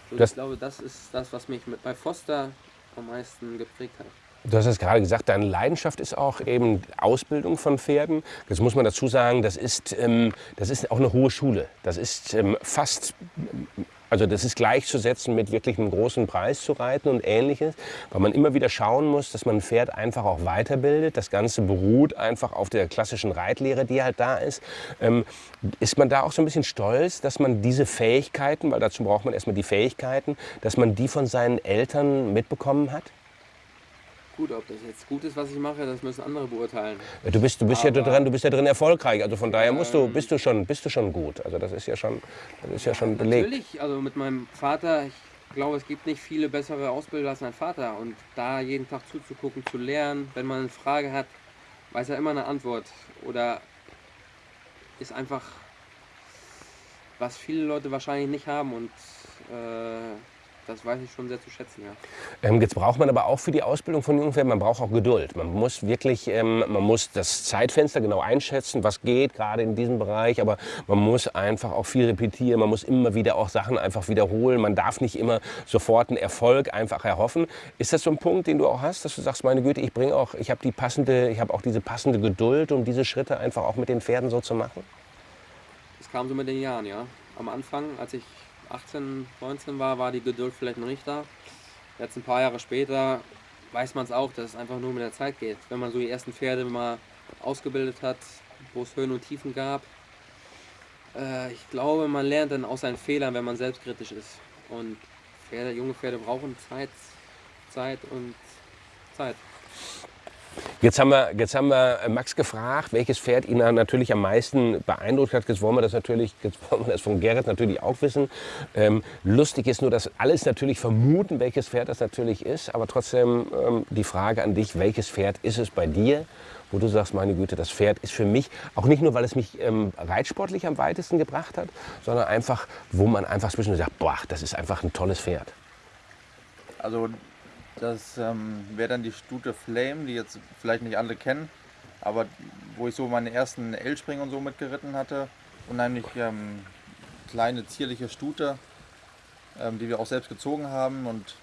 Speaker 3: So, ich glaube, das ist das, was mich mit, bei Foster am meisten geprägt hat.
Speaker 1: Du hast es gerade gesagt, deine Leidenschaft ist auch eben Ausbildung von Pferden. Jetzt muss man dazu sagen, das ist, ähm, das ist auch eine hohe Schule. Das ist ähm, fast, also das ist gleichzusetzen mit wirklich einem großen Preis zu reiten und ähnliches, weil man immer wieder schauen muss, dass man ein Pferd einfach auch weiterbildet. Das Ganze beruht einfach auf der klassischen Reitlehre, die halt da ist. Ähm, ist man da auch so ein bisschen stolz, dass man diese Fähigkeiten, weil dazu braucht man erstmal die Fähigkeiten, dass man die von seinen Eltern mitbekommen hat?
Speaker 3: Gut, ob das jetzt gut ist, was ich mache, das müssen andere beurteilen.
Speaker 1: Du bist, du bist ja drin, du bist ja drin erfolgreich. Also von daher musst du, ähm, bist du schon, bist du schon gut. Also das ist ja schon, das ist ja schon belegt.
Speaker 3: Natürlich, also mit meinem Vater, ich glaube, es gibt nicht viele bessere Ausbilder als mein Vater. Und da jeden Tag zuzugucken, zu lernen, wenn man eine Frage hat, weiß er immer eine Antwort. Oder ist einfach, was viele Leute wahrscheinlich nicht haben und äh, das weiß ich schon sehr zu schätzen, ja.
Speaker 1: Ähm, jetzt braucht man aber auch für die Ausbildung von jungen Pferden, man braucht auch Geduld. Man muss wirklich, ähm, man muss das Zeitfenster genau einschätzen, was geht gerade in diesem Bereich, aber man muss einfach auch viel repetieren, man muss immer wieder auch Sachen einfach wiederholen. Man darf nicht immer sofort einen Erfolg einfach erhoffen. Ist das so ein Punkt, den du auch hast, dass du sagst, meine Güte, ich bringe auch, ich habe die passende, ich habe auch diese passende Geduld, um diese Schritte einfach auch mit den Pferden so zu machen?
Speaker 3: Das kam so mit den Jahren, ja. Am Anfang, als ich 18, 19 war, war die Geduld vielleicht noch nicht da. Jetzt ein paar Jahre später weiß man es auch, dass es einfach nur mit der Zeit geht. Wenn man so die ersten Pferde mal ausgebildet hat, wo es Höhen und Tiefen gab. Äh, ich glaube, man lernt dann aus seinen Fehlern, wenn man selbstkritisch ist. Und Pferde, junge Pferde brauchen Zeit, Zeit und Zeit.
Speaker 1: Jetzt haben, wir, jetzt haben wir Max gefragt, welches Pferd ihn natürlich am meisten beeindruckt hat. Jetzt wollen wir das natürlich, jetzt wollen wir das von Gerrit natürlich auch wissen. Ähm, lustig ist nur, dass alles natürlich vermuten, welches Pferd das natürlich ist. Aber trotzdem ähm, die Frage an dich, welches Pferd ist es bei dir, wo du sagst, meine Güte, das Pferd ist für mich, auch nicht nur, weil es mich ähm, reitsportlich am weitesten gebracht hat, sondern einfach, wo man einfach zwischendurch sagt, boah, das ist einfach ein tolles Pferd.
Speaker 2: Also das ähm, wäre dann die Stute Flame, die jetzt vielleicht nicht alle kennen, aber wo ich so meine ersten L-Springen und so mitgeritten hatte. Unheimlich ähm, kleine, zierliche Stute, ähm, die wir auch selbst gezogen haben und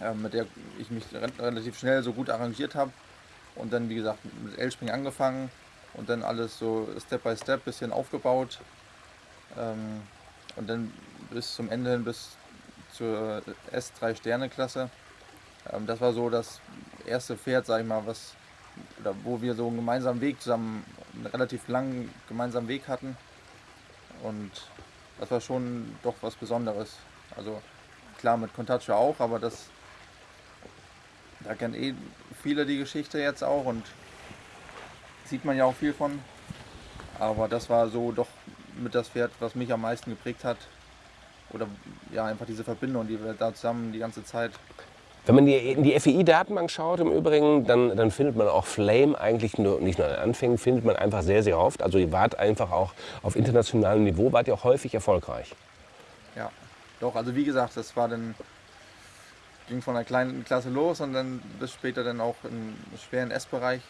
Speaker 2: ähm, mit der ich mich re relativ schnell so gut arrangiert habe. Und dann, wie gesagt, mit L-Springen angefangen und dann alles so Step by Step bisschen aufgebaut. Ähm, und dann bis zum Ende hin, bis zur S3 Sterne Klasse. Ähm, das war so das erste Pferd, sag ich mal, was, oder wo wir so einen gemeinsamen Weg zusammen, einen relativ langen gemeinsamen Weg hatten. Und das war schon doch was Besonderes. Also klar mit Contaccio auch, aber das da kennen eh viele die Geschichte jetzt auch und sieht man ja auch viel von. Aber das war so doch mit das Pferd, was mich am meisten geprägt hat. Oder ja, einfach diese Verbindung, die wir da zusammen die ganze Zeit
Speaker 1: wenn man in die FEI-Datenbank schaut im Übrigen, dann, dann, findet man auch Flame eigentlich nur, nicht nur an den Anfängen, findet man einfach sehr, sehr oft. Also ihr wart einfach auch auf internationalem Niveau, wart ihr auch häufig erfolgreich.
Speaker 2: Ja, doch, also wie gesagt, das war dann, ging von einer kleinen Klasse los und dann bis später dann auch im schweren S-Bereich.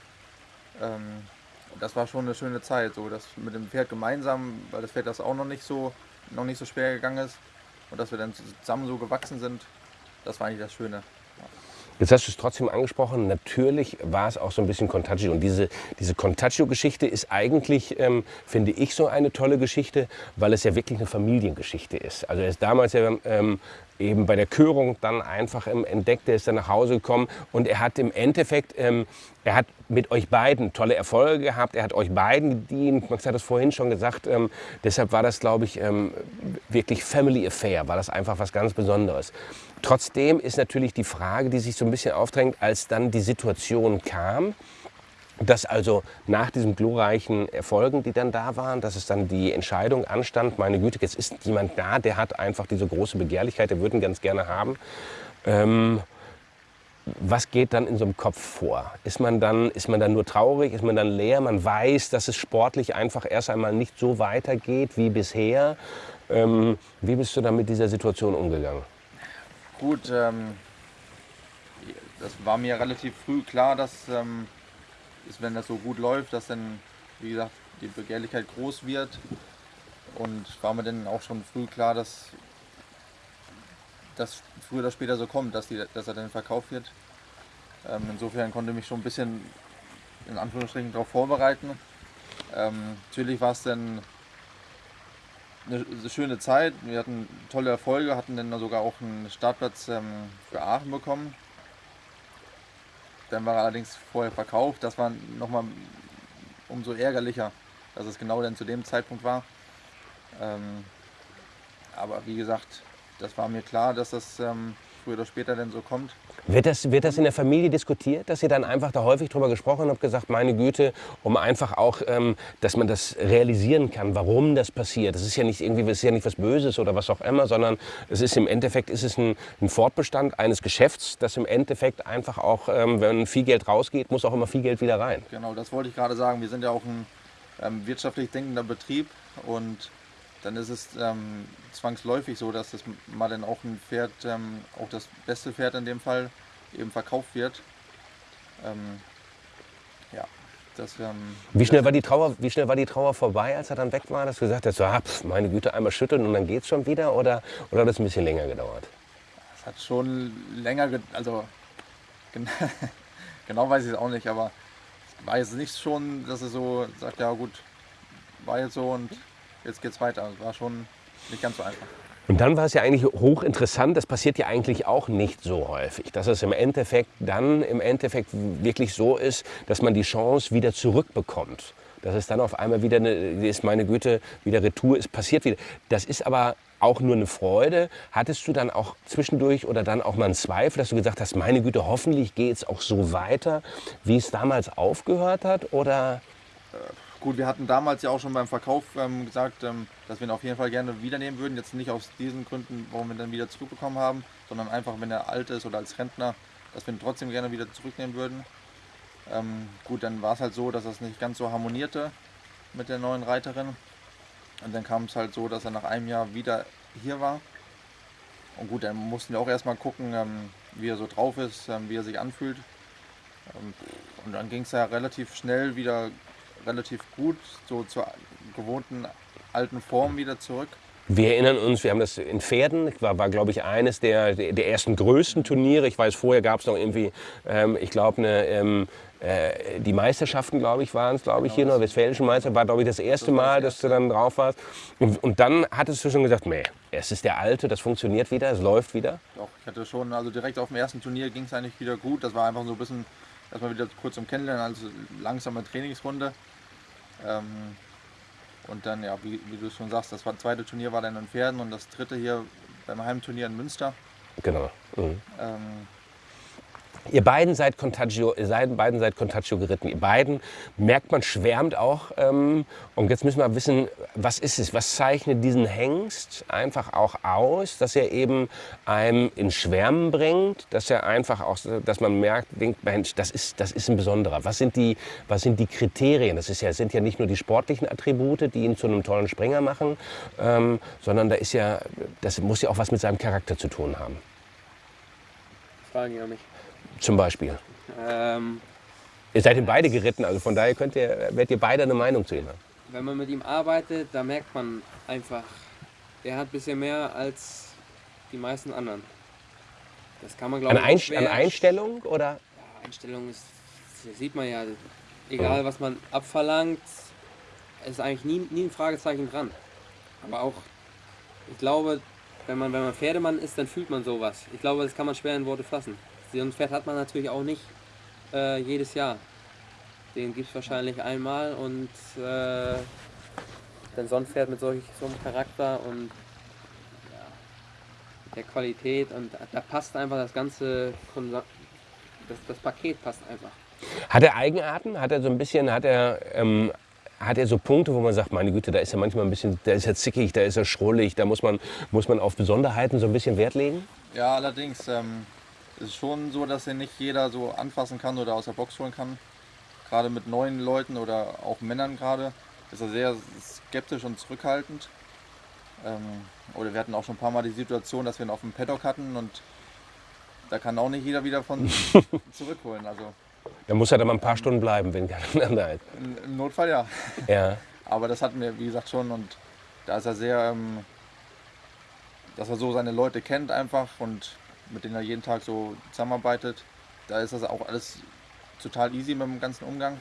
Speaker 2: Ähm, das war schon eine schöne Zeit, so das mit dem Pferd gemeinsam, weil das Pferd das auch noch nicht so, noch nicht so schwer gegangen ist und dass wir dann zusammen so gewachsen sind, das war eigentlich das Schöne.
Speaker 1: Jetzt hast du es trotzdem angesprochen, natürlich war es auch so ein bisschen Contagio. Und diese, diese Contagio-Geschichte ist eigentlich, ähm, finde ich, so eine tolle Geschichte, weil es ja wirklich eine Familiengeschichte ist. Also er ist damals ja ähm, eben bei der Körung dann einfach ähm, entdeckt, er ist dann nach Hause gekommen und er hat im Endeffekt, ähm, er hat mit euch beiden tolle Erfolge gehabt, er hat euch beiden gedient, Max hat es vorhin schon gesagt, ähm, deshalb war das, glaube ich, ähm, wirklich Family Affair, war das einfach was ganz Besonderes. Trotzdem ist natürlich die Frage, die sich so ein bisschen aufdrängt, als dann die Situation kam, dass also nach diesen glorreichen Erfolgen, die dann da waren, dass es dann die Entscheidung anstand, meine Güte, jetzt ist jemand da, der hat einfach diese große Begehrlichkeit, der würde ihn ganz gerne haben. Ähm, was geht dann in so einem Kopf vor? Ist man, dann, ist man dann nur traurig? Ist man dann leer? Man weiß, dass es sportlich einfach erst einmal nicht so weitergeht wie bisher. Ähm, wie bist du dann mit dieser Situation umgegangen?
Speaker 2: Gut, ähm, das war mir relativ früh klar, dass ähm, ist, wenn das so gut läuft, dass dann, wie gesagt, die Begehrlichkeit groß wird. Und war mir dann auch schon früh klar, dass das früher oder später so kommt, dass, die, dass er dann verkauft wird. Ähm, insofern konnte ich mich schon ein bisschen in Anführungsstrichen darauf vorbereiten. Ähm, natürlich war es dann eine, eine, schöne Zeit. Wir hatten tolle Erfolge, hatten dann sogar auch einen Startplatz ähm, für Aachen bekommen. Dann war er allerdings vorher verkauft. Das war nochmal umso ärgerlicher, dass es genau dann zu dem Zeitpunkt war. Ähm, aber wie gesagt, das war mir klar, dass das ähm, früher oder später denn so kommt.
Speaker 1: Wird das, wird das in der Familie diskutiert, dass ihr dann einfach da häufig drüber gesprochen habt, gesagt, meine Güte, um einfach auch, ähm, dass man das realisieren kann, warum das passiert. Das ist ja nicht irgendwie, ist ja nicht was Böses oder was auch immer, sondern es ist im Endeffekt ist es ein, ein Fortbestand eines Geschäfts, das im Endeffekt einfach auch, ähm, wenn viel Geld rausgeht, muss auch immer viel Geld wieder rein.
Speaker 2: Genau, das wollte ich gerade sagen. Wir sind ja auch ein ähm, wirtschaftlich denkender Betrieb und dann ist es ähm, zwangsläufig so, dass das mal dann auch ein Pferd, ähm, auch das beste Pferd in dem Fall, eben verkauft wird. Ähm, ja, das, ähm,
Speaker 1: wie, schnell war die Trauer, wie schnell war die Trauer vorbei, als er dann weg war, dass du gesagt hast, so, ah, pf, meine Güte, einmal schütteln und dann geht es schon wieder? Oder, oder hat es ein bisschen länger gedauert?
Speaker 2: Es hat schon länger, also genau weiß ich es auch nicht, aber es war jetzt nicht schon, dass er so sagt, ja gut, war jetzt so und jetzt geht es weiter. Das war schon nicht ganz so einfach.
Speaker 1: Und dann war es ja eigentlich hochinteressant, das passiert ja eigentlich auch nicht so häufig, dass es im Endeffekt dann im Endeffekt wirklich so ist, dass man die Chance wieder zurückbekommt. Dass es dann auf einmal wieder, eine, ist meine Güte, wieder Retour ist, passiert wieder. Das ist aber auch nur eine Freude. Hattest du dann auch zwischendurch oder dann auch mal einen Zweifel, dass du gesagt hast, meine Güte, hoffentlich geht es auch so weiter, wie es damals aufgehört hat? Oder?
Speaker 2: Gut, wir hatten damals ja auch schon beim Verkauf ähm, gesagt, ähm, dass wir ihn auf jeden Fall gerne wiedernehmen würden. Jetzt nicht aus diesen Gründen, warum wir ihn dann wieder zurückbekommen haben, sondern einfach, wenn er alt ist oder als Rentner, dass wir ihn trotzdem gerne wieder zurücknehmen würden. Ähm, gut, dann war es halt so, dass das nicht ganz so harmonierte mit der neuen Reiterin. Und dann kam es halt so, dass er nach einem Jahr wieder hier war. Und gut, dann mussten wir auch erstmal gucken, ähm, wie er so drauf ist, ähm, wie er sich anfühlt. Ähm, und dann ging es ja relativ schnell wieder relativ gut, so zur gewohnten alten Form wieder zurück.
Speaker 1: Wir erinnern uns, wir haben das in Pferden, war, war glaube ich, eines der, der ersten größten Turniere. Ich weiß, vorher gab es noch irgendwie, ähm, ich glaube, eine, ähm, äh, die Meisterschaften, glaube ich, waren es, glaube ich, hier noch, westfälischen Meister, war, glaube ich, das erste Mal, dass du dann drauf warst. Und, und dann hattest du schon gesagt, nee, es ist der Alte, das funktioniert wieder, es läuft wieder.
Speaker 2: Doch, ich hatte schon, also direkt auf dem ersten Turnier ging es eigentlich wieder gut. Das war einfach so ein bisschen, erstmal wieder kurz zum Kennenlernen, also langsame Trainingsrunde. Ähm, und dann, ja, wie, wie du schon sagst, das war, zweite Turnier war dann in Pferden und das dritte hier beim Heimturnier in Münster.
Speaker 1: Genau. Mhm.
Speaker 2: Ähm,
Speaker 1: Ihr beiden seid Contagio, ihr beiden seid Contagio geritten. Ihr beiden merkt man schwärmt auch. Ähm, und jetzt müssen wir wissen, was ist es? Was zeichnet diesen Hengst einfach auch aus, dass er eben einem in Schwärmen bringt, dass er einfach auch, dass man merkt, denkt, Mensch, das ist, das ist ein besonderer. Was sind die, was sind die Kriterien? Das ist ja, sind ja nicht nur die sportlichen Attribute, die ihn zu einem tollen Springer machen, ähm, sondern da ist ja, das muss ja auch was mit seinem Charakter zu tun haben.
Speaker 3: Fragen ja mich.
Speaker 1: Zum Beispiel.
Speaker 3: Ähm,
Speaker 1: Ihr seid ihn beide geritten, also von daher könnt ihr, werdet ihr beide eine Meinung zu ihm haben.
Speaker 3: wenn man mit ihm arbeitet, da merkt man einfach, er hat ein bisschen mehr als die meisten anderen. Das kann man, glaube
Speaker 1: An,
Speaker 3: ich,
Speaker 1: an Einstellung oder?
Speaker 3: Ja, Einstellung ist, sieht man ja, egal was man abverlangt, ist eigentlich nie, nie ein Fragezeichen dran. Aber auch, ich glaube, wenn man, wenn man Pferdemann ist, dann fühlt man sowas. Ich glaube, das kann man schwer in Worte fassen. So ein Pferd hat man natürlich auch nicht äh, jedes Jahr. Den gibt es wahrscheinlich einmal und äh, dann so ein Pferd mit solch, so einem Charakter und ja, der Qualität und da, passt einfach das ganze das, das Paket passt einfach.
Speaker 1: Hat er Eigenarten? Hat er so ein bisschen, hat er, ähm, hat er so Punkte, wo man sagt, meine Güte, da ist er manchmal ein bisschen, da ist er zickig, da ist er schrullig, da muss man, muss man auf Besonderheiten so ein bisschen Wert legen?
Speaker 2: ja, allerdings ähm, ist es schon so, dass ihn nicht jeder so anfassen kann oder aus der Box holen kann. Gerade mit neuen Leuten oder auch Männern gerade ist er sehr skeptisch und zurückhaltend. Ähm, oder wir hatten auch schon ein paar Mal die Situation, dass wir ihn auf dem Paddock hatten und da kann auch nicht jeder wieder von zurückholen. Also
Speaker 1: Da muss er dann mal ein paar Stunden bleiben, wenn keiner da ist.
Speaker 2: im, im Notfall ja.
Speaker 1: Ja.
Speaker 2: Aber das hatten wir, wie gesagt, schon und da ist er sehr, ähm, dass er so seine Leute kennt einfach und mit denen er jeden Tag so zusammenarbeitet. Da ist das auch alles total easy mit dem ganzen Umgang.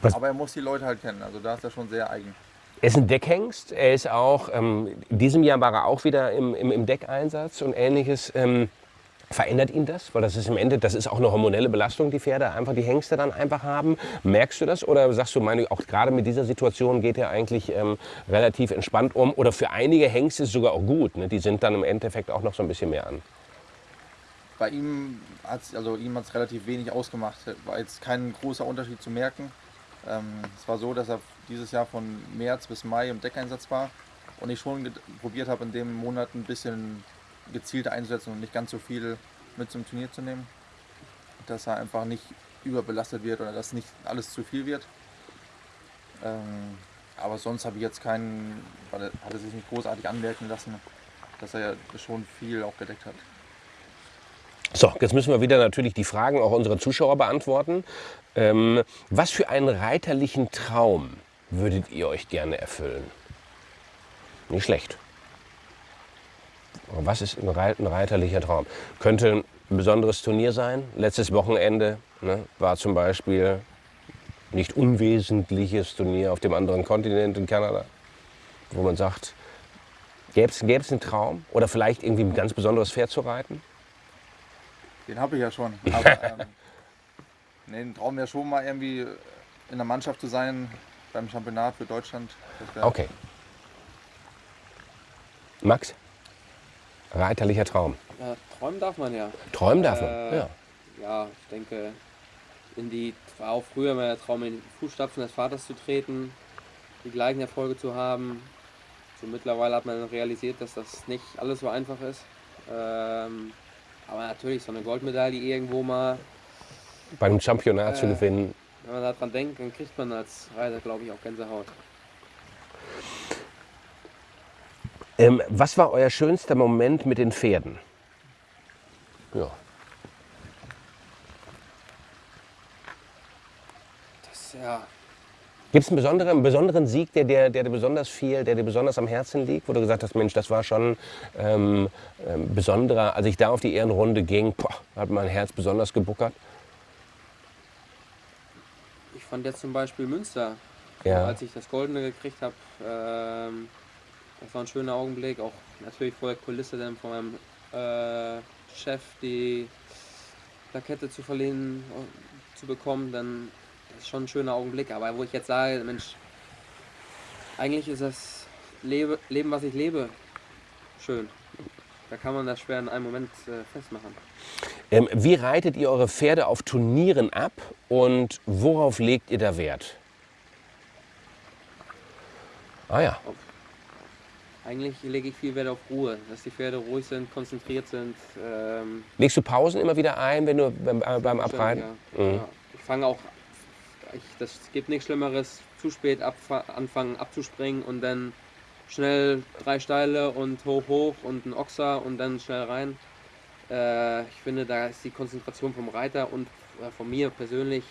Speaker 1: Was-
Speaker 2: Aber er muss die Leute halt kennen, also da ist er schon sehr eigen.
Speaker 1: Er ist ein Deckhengst. Er ist auch, ähm, in diesem Jahr war er auch wieder im, im, im Deckeinsatz und ähnliches. Ähm, verändert ihn das? Weil das ist im Ende, das ist auch eine hormonelle Belastung, die Pferde einfach, die Hengste dann einfach haben. Merkst du das? Oder sagst du, meine, auch gerade mit dieser Situation geht er eigentlich ähm, relativ entspannt um? Oder für einige Hengste ist es sogar auch gut. Ne? Die sind dann im Endeffekt auch noch so ein bisschen mehr an.
Speaker 2: Bei ihm hat es also relativ wenig ausgemacht. War jetzt kein großer Unterschied zu merken. Ähm, es war so, dass er dieses Jahr von März bis Mai im Deckeinsatz war und ich schon probiert habe, in dem Monat ein bisschen gezielter einzusetzen und nicht ganz so viel mit zum Turnier zu nehmen. Dass er einfach nicht überbelastet wird oder dass nicht alles zu viel wird. Ähm, aber sonst habe ich jetzt keinen, weil hat er sich nicht großartig anmerken lassen, dass er ja schon viel auch gedeckt hat.
Speaker 1: So, jetzt müssen wir wieder natürlich die Fragen auch unserer Zuschauer beantworten. Ähm, was für einen reiterlichen Traum würdet ihr euch gerne erfüllen? Nicht schlecht. Was ist ein, ein reiterlicher Traum? Könnte ein besonderes Turnier sein. Letztes Wochenende ne, war zum Beispiel nicht unwesentliches Turnier auf dem anderen Kontinent in Kanada, wo man sagt, gäbe es einen Traum oder vielleicht irgendwie ein ganz besonderes Pferd zu reiten?
Speaker 2: Den habe ich ja schon. Aber ähm, nee, ein Traum wäre schon mal irgendwie in der Mannschaft zu sein beim Championat für Deutschland.
Speaker 1: Okay. Max? Reiterlicher Traum.
Speaker 3: Ja, träumen darf man ja.
Speaker 1: Träumen darf man.
Speaker 3: Äh,
Speaker 1: Ja.
Speaker 3: Ja, ich denke, in die, war auch früher mal der Traum, in die Fußstapfen des Vaters zu treten, die gleichen Erfolge zu haben. So mittlerweile hat man realisiert, dass das nicht alles so einfach ist. Ähm, aber natürlich, so eine Goldmedaille irgendwo mal
Speaker 1: bei einem Championat zu
Speaker 3: Äh.
Speaker 1: gewinnen.
Speaker 3: Wenn man daran denkt, dann kriegt man als Reiter, glaube ich, auch Gänsehaut.
Speaker 1: Ähm, was war euer schönster Moment mit den Pferden? Ja.
Speaker 3: Das, ja,
Speaker 1: Gibt es einen besonderen, einen besonderen Sieg, der dir, der dir besonders viel, der dir besonders am Herzen liegt, wo du gesagt hast, Mensch, das war schon ähm, ähm, besonderer, als ich da auf die Ehrenrunde ging, boah, hat mein Herz besonders gebuckert.
Speaker 3: ich fand jetzt zum Beispiel Münster,
Speaker 1: Ja.
Speaker 3: als ich das Goldene gekriegt habe, ähm, das war ein schöner Augenblick. Auch natürlich vor der Kulisse dann von meinem äh, Chef die Plakette zu verliehen, äh, zu bekommen, dann ist schon ein schöner Augenblick. Aber wo ich jetzt sage, Mensch, eigentlich ist das Lebe, Leben, was ich lebe, schön. Da kann man das schwer in einem Moment äh, festmachen.
Speaker 1: Ähm, wie reitet ihr eure Pferde auf Turnieren ab und worauf legt ihr da Wert? Ah ja,
Speaker 3: Eigentlich lege ich viel Wert auf Ruhe, dass die Pferde ruhig sind, konzentriert sind. Ähm,
Speaker 1: legst du Pausen immer wieder ein, wenn du beim, beim Abreiten?
Speaker 3: Ja.
Speaker 1: Mhm.
Speaker 3: Ja. Ich fange auch, ich, das gibt nichts Schlimmeres, zu spät anfangen abzuspringen und dann schnell drei Steile und hoch, hoch und ein Ochser und dann schnell rein. Äh, ich finde, da ist die Konzentration vom Reiter und äh, von mir persönlich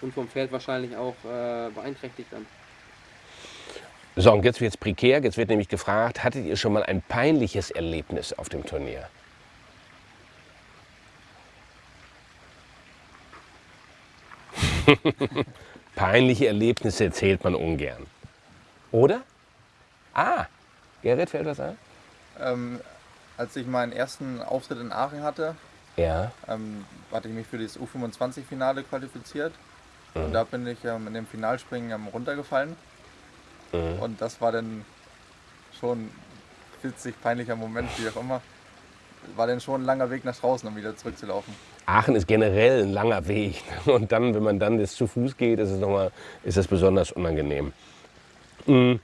Speaker 3: und vom Pferd wahrscheinlich auch äh, beeinträchtigt dann.
Speaker 1: So, und jetzt wird es prekär. Jetzt wird nämlich gefragt, hattet ihr schon mal ein peinliches Erlebnis auf dem Turnier? Peinliche Erlebnisse erzählt man ungern. Oder? Ah, Gerrit, fällt was ein?
Speaker 2: Ähm, als ich meinen ersten Auftritt in Aachen hatte,
Speaker 1: Ja.
Speaker 2: ähm, hatte ich mich für das U25-Finale qualifiziert. Und da bin ich ähm, in dem Finalspringen ähm, runtergefallen. Und das war dann schon witzig, peinlicher Moment, wie auch immer. War dann schon ein langer Weg nach draußen, um wieder zurückzulaufen.
Speaker 1: Aachen ist generell ein langer Weg. Und dann, wenn man dann jetzt zu Fuß geht, ist es, noch mal, ist es besonders unangenehm. Mm,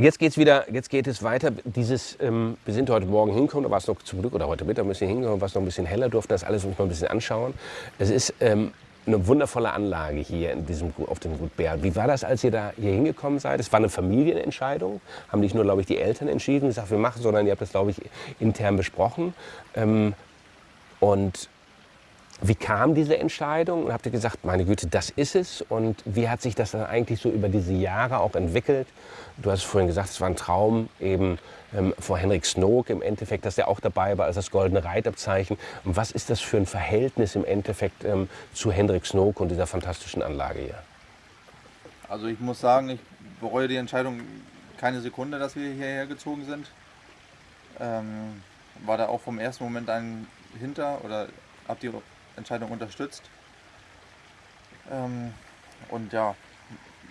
Speaker 1: Jetzt geht's wieder, jetzt geht es weiter. Dieses, ähm, wir sind heute Morgen hingekommen, da war es noch zum Glück, oder heute Mittag ein bisschen hingekommen, war es noch ein bisschen heller, durften das alles uns mal ein bisschen anschauen. Es ist ähm, eine wundervolle Anlage hier in diesem, auf dem Gut Bär. Wie war das, als ihr da hier hingekommen seid? Es war eine Familienentscheidung, haben nicht nur, glaube ich, die Eltern entschieden, gesagt, wir machen, sondern ihr habt das, glaube ich, intern besprochen. Ähm, und wie kam diese Entscheidung? Und habt ihr gesagt, meine Güte, das ist es? Und wie hat sich das dann eigentlich so über diese Jahre auch entwickelt? Du hast vorhin gesagt, es war ein Traum eben ähm, vor Henrik Snook im Endeffekt, dass er auch dabei war als das goldene Reitabzeichen. Und was ist das für ein Verhältnis im Endeffekt ähm, zu Henrik Snook und dieser fantastischen Anlage hier?
Speaker 2: Also ich muss sagen, ich bereue die Entscheidung keine Sekunde, dass wir hierher gezogen sind. Ähm, war da auch vom ersten Moment ein hinter oder habe die Entscheidung unterstützt. Ähm, und ja,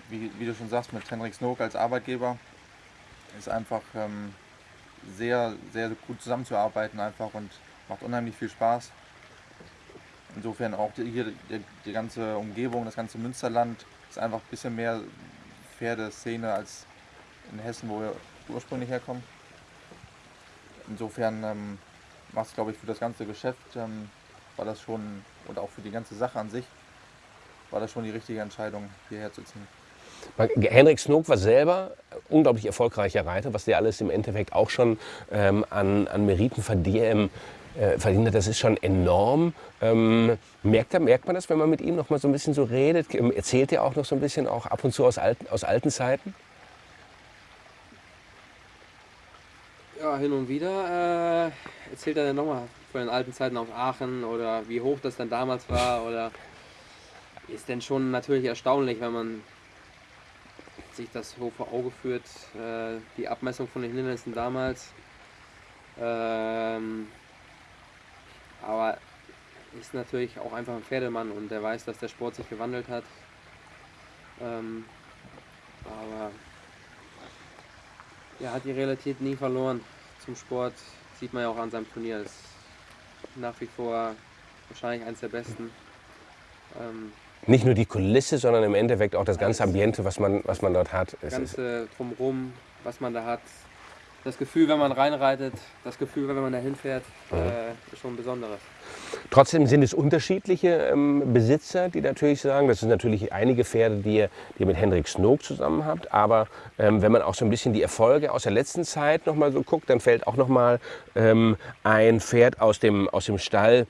Speaker 2: wie, wie du schon sagst, mit Henrik Snook als Arbeitgeber ist einfach ähm, sehr, sehr gut zusammenzuarbeiten einfach und macht unheimlich viel Spaß. Insofern auch die, hier die, die ganze Umgebung, das ganze Münsterland ist einfach ein bisschen mehr Pferdeszene als in Hessen, wo wir ursprünglich herkommen. Insofern ähm, macht es, glaube ich, für das ganze Geschäft, ähm, war das schon, und auch für die ganze Sache an sich, war das schon die richtige Entscheidung, hierher zu ziehen.
Speaker 1: Henrik Snook war selber unglaublich erfolgreicher Reiter, was der alles im Endeffekt auch schon ähm, an, an Meriten verdient, äh, verdient hat. Das ist schon enorm. Ähm, merkt, er, merkt man das, wenn man mit ihm noch mal so ein bisschen so redet? Ähm, Erzählt er auch noch so ein bisschen auch ab und zu aus alten, aus alten Zeiten?
Speaker 3: Ja, hin und wieder äh, erzählt er dann nochmal von den alten Zeiten aus Aachen oder wie hoch das dann damals war oder ist denn schon natürlich erstaunlich, wenn man sich das so vor Auge führt, äh, die Abmessung von den Hindernissen damals. Ähm, aber ist natürlich auch einfach ein Pferdemann und der weiß, dass der Sport sich gewandelt hat. Ähm, aber er hat die Realität nie verloren zum Sport. Sieht man ja auch an seinem Turnier. Ist nach wie vor wahrscheinlich eines der besten. Ähm,
Speaker 1: Nicht nur die Kulisse, sondern im Endeffekt auch das ganze. Ambiente, was man, was man dort hat.
Speaker 3: das Ganze drumherum, was man da hat. Das Gefühl, wenn man reinreitet, das Gefühl, wenn man dahin fährt, äh, ist schon ein besonderes.
Speaker 1: Trotzdem sind es unterschiedliche ähm, Besitzer, die natürlich sagen, das sind natürlich einige Pferde, die ihr, die ihr mit Hendrik Snook zusammen habt. Aber ähm, wenn man auch so ein bisschen die Erfolge aus der letzten Zeit noch mal so guckt, dann fällt auch noch mal ähm, ein Pferd aus dem, aus dem Stall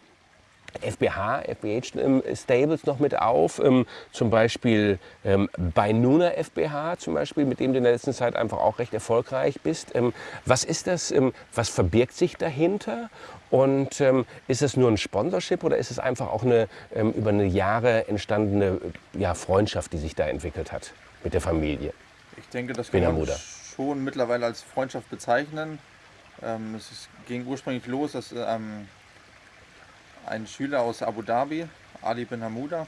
Speaker 1: FBH, FBH ähm, Stables noch mit auf, ähm, zum Beispiel ähm, bei Nuna FBH zum Beispiel, mit dem du in der letzten Zeit einfach auch recht erfolgreich bist. Ähm, was ist das, was verbirgt sich dahinter und ist es nur ein Sponsorship oder ist es einfach auch eine über eine Jahre entstandene ja, Freundschaft, die sich da entwickelt hat mit der Familie?
Speaker 2: Ich denke, das kann man schon mittlerweile als Freundschaft bezeichnen. es ging ursprünglich los, dass ein Schüler aus Abu Dhabi, Ali bin Hamouda,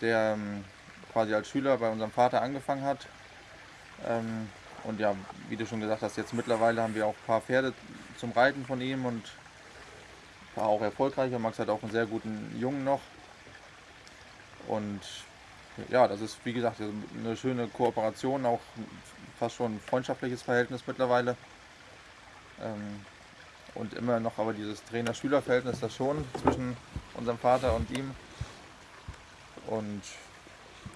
Speaker 2: der ähm, quasi als Schüler bei unserem Vater angefangen hat. Ähm, und ja, wie du schon gesagt hast, jetzt mittlerweile haben wir auch ein paar Pferde zum Reiten von ihm und war auch erfolgreich. Max hat auch einen sehr guten Jungen noch. Und ja, das ist wie gesagt eine schöne Kooperation, auch fast schon ein freundschaftliches Verhältnis mittlerweile. Ähm, und immer noch aber dieses Trainer-Schüler-Verhältnis das schon zwischen unserem Vater und ihm. Und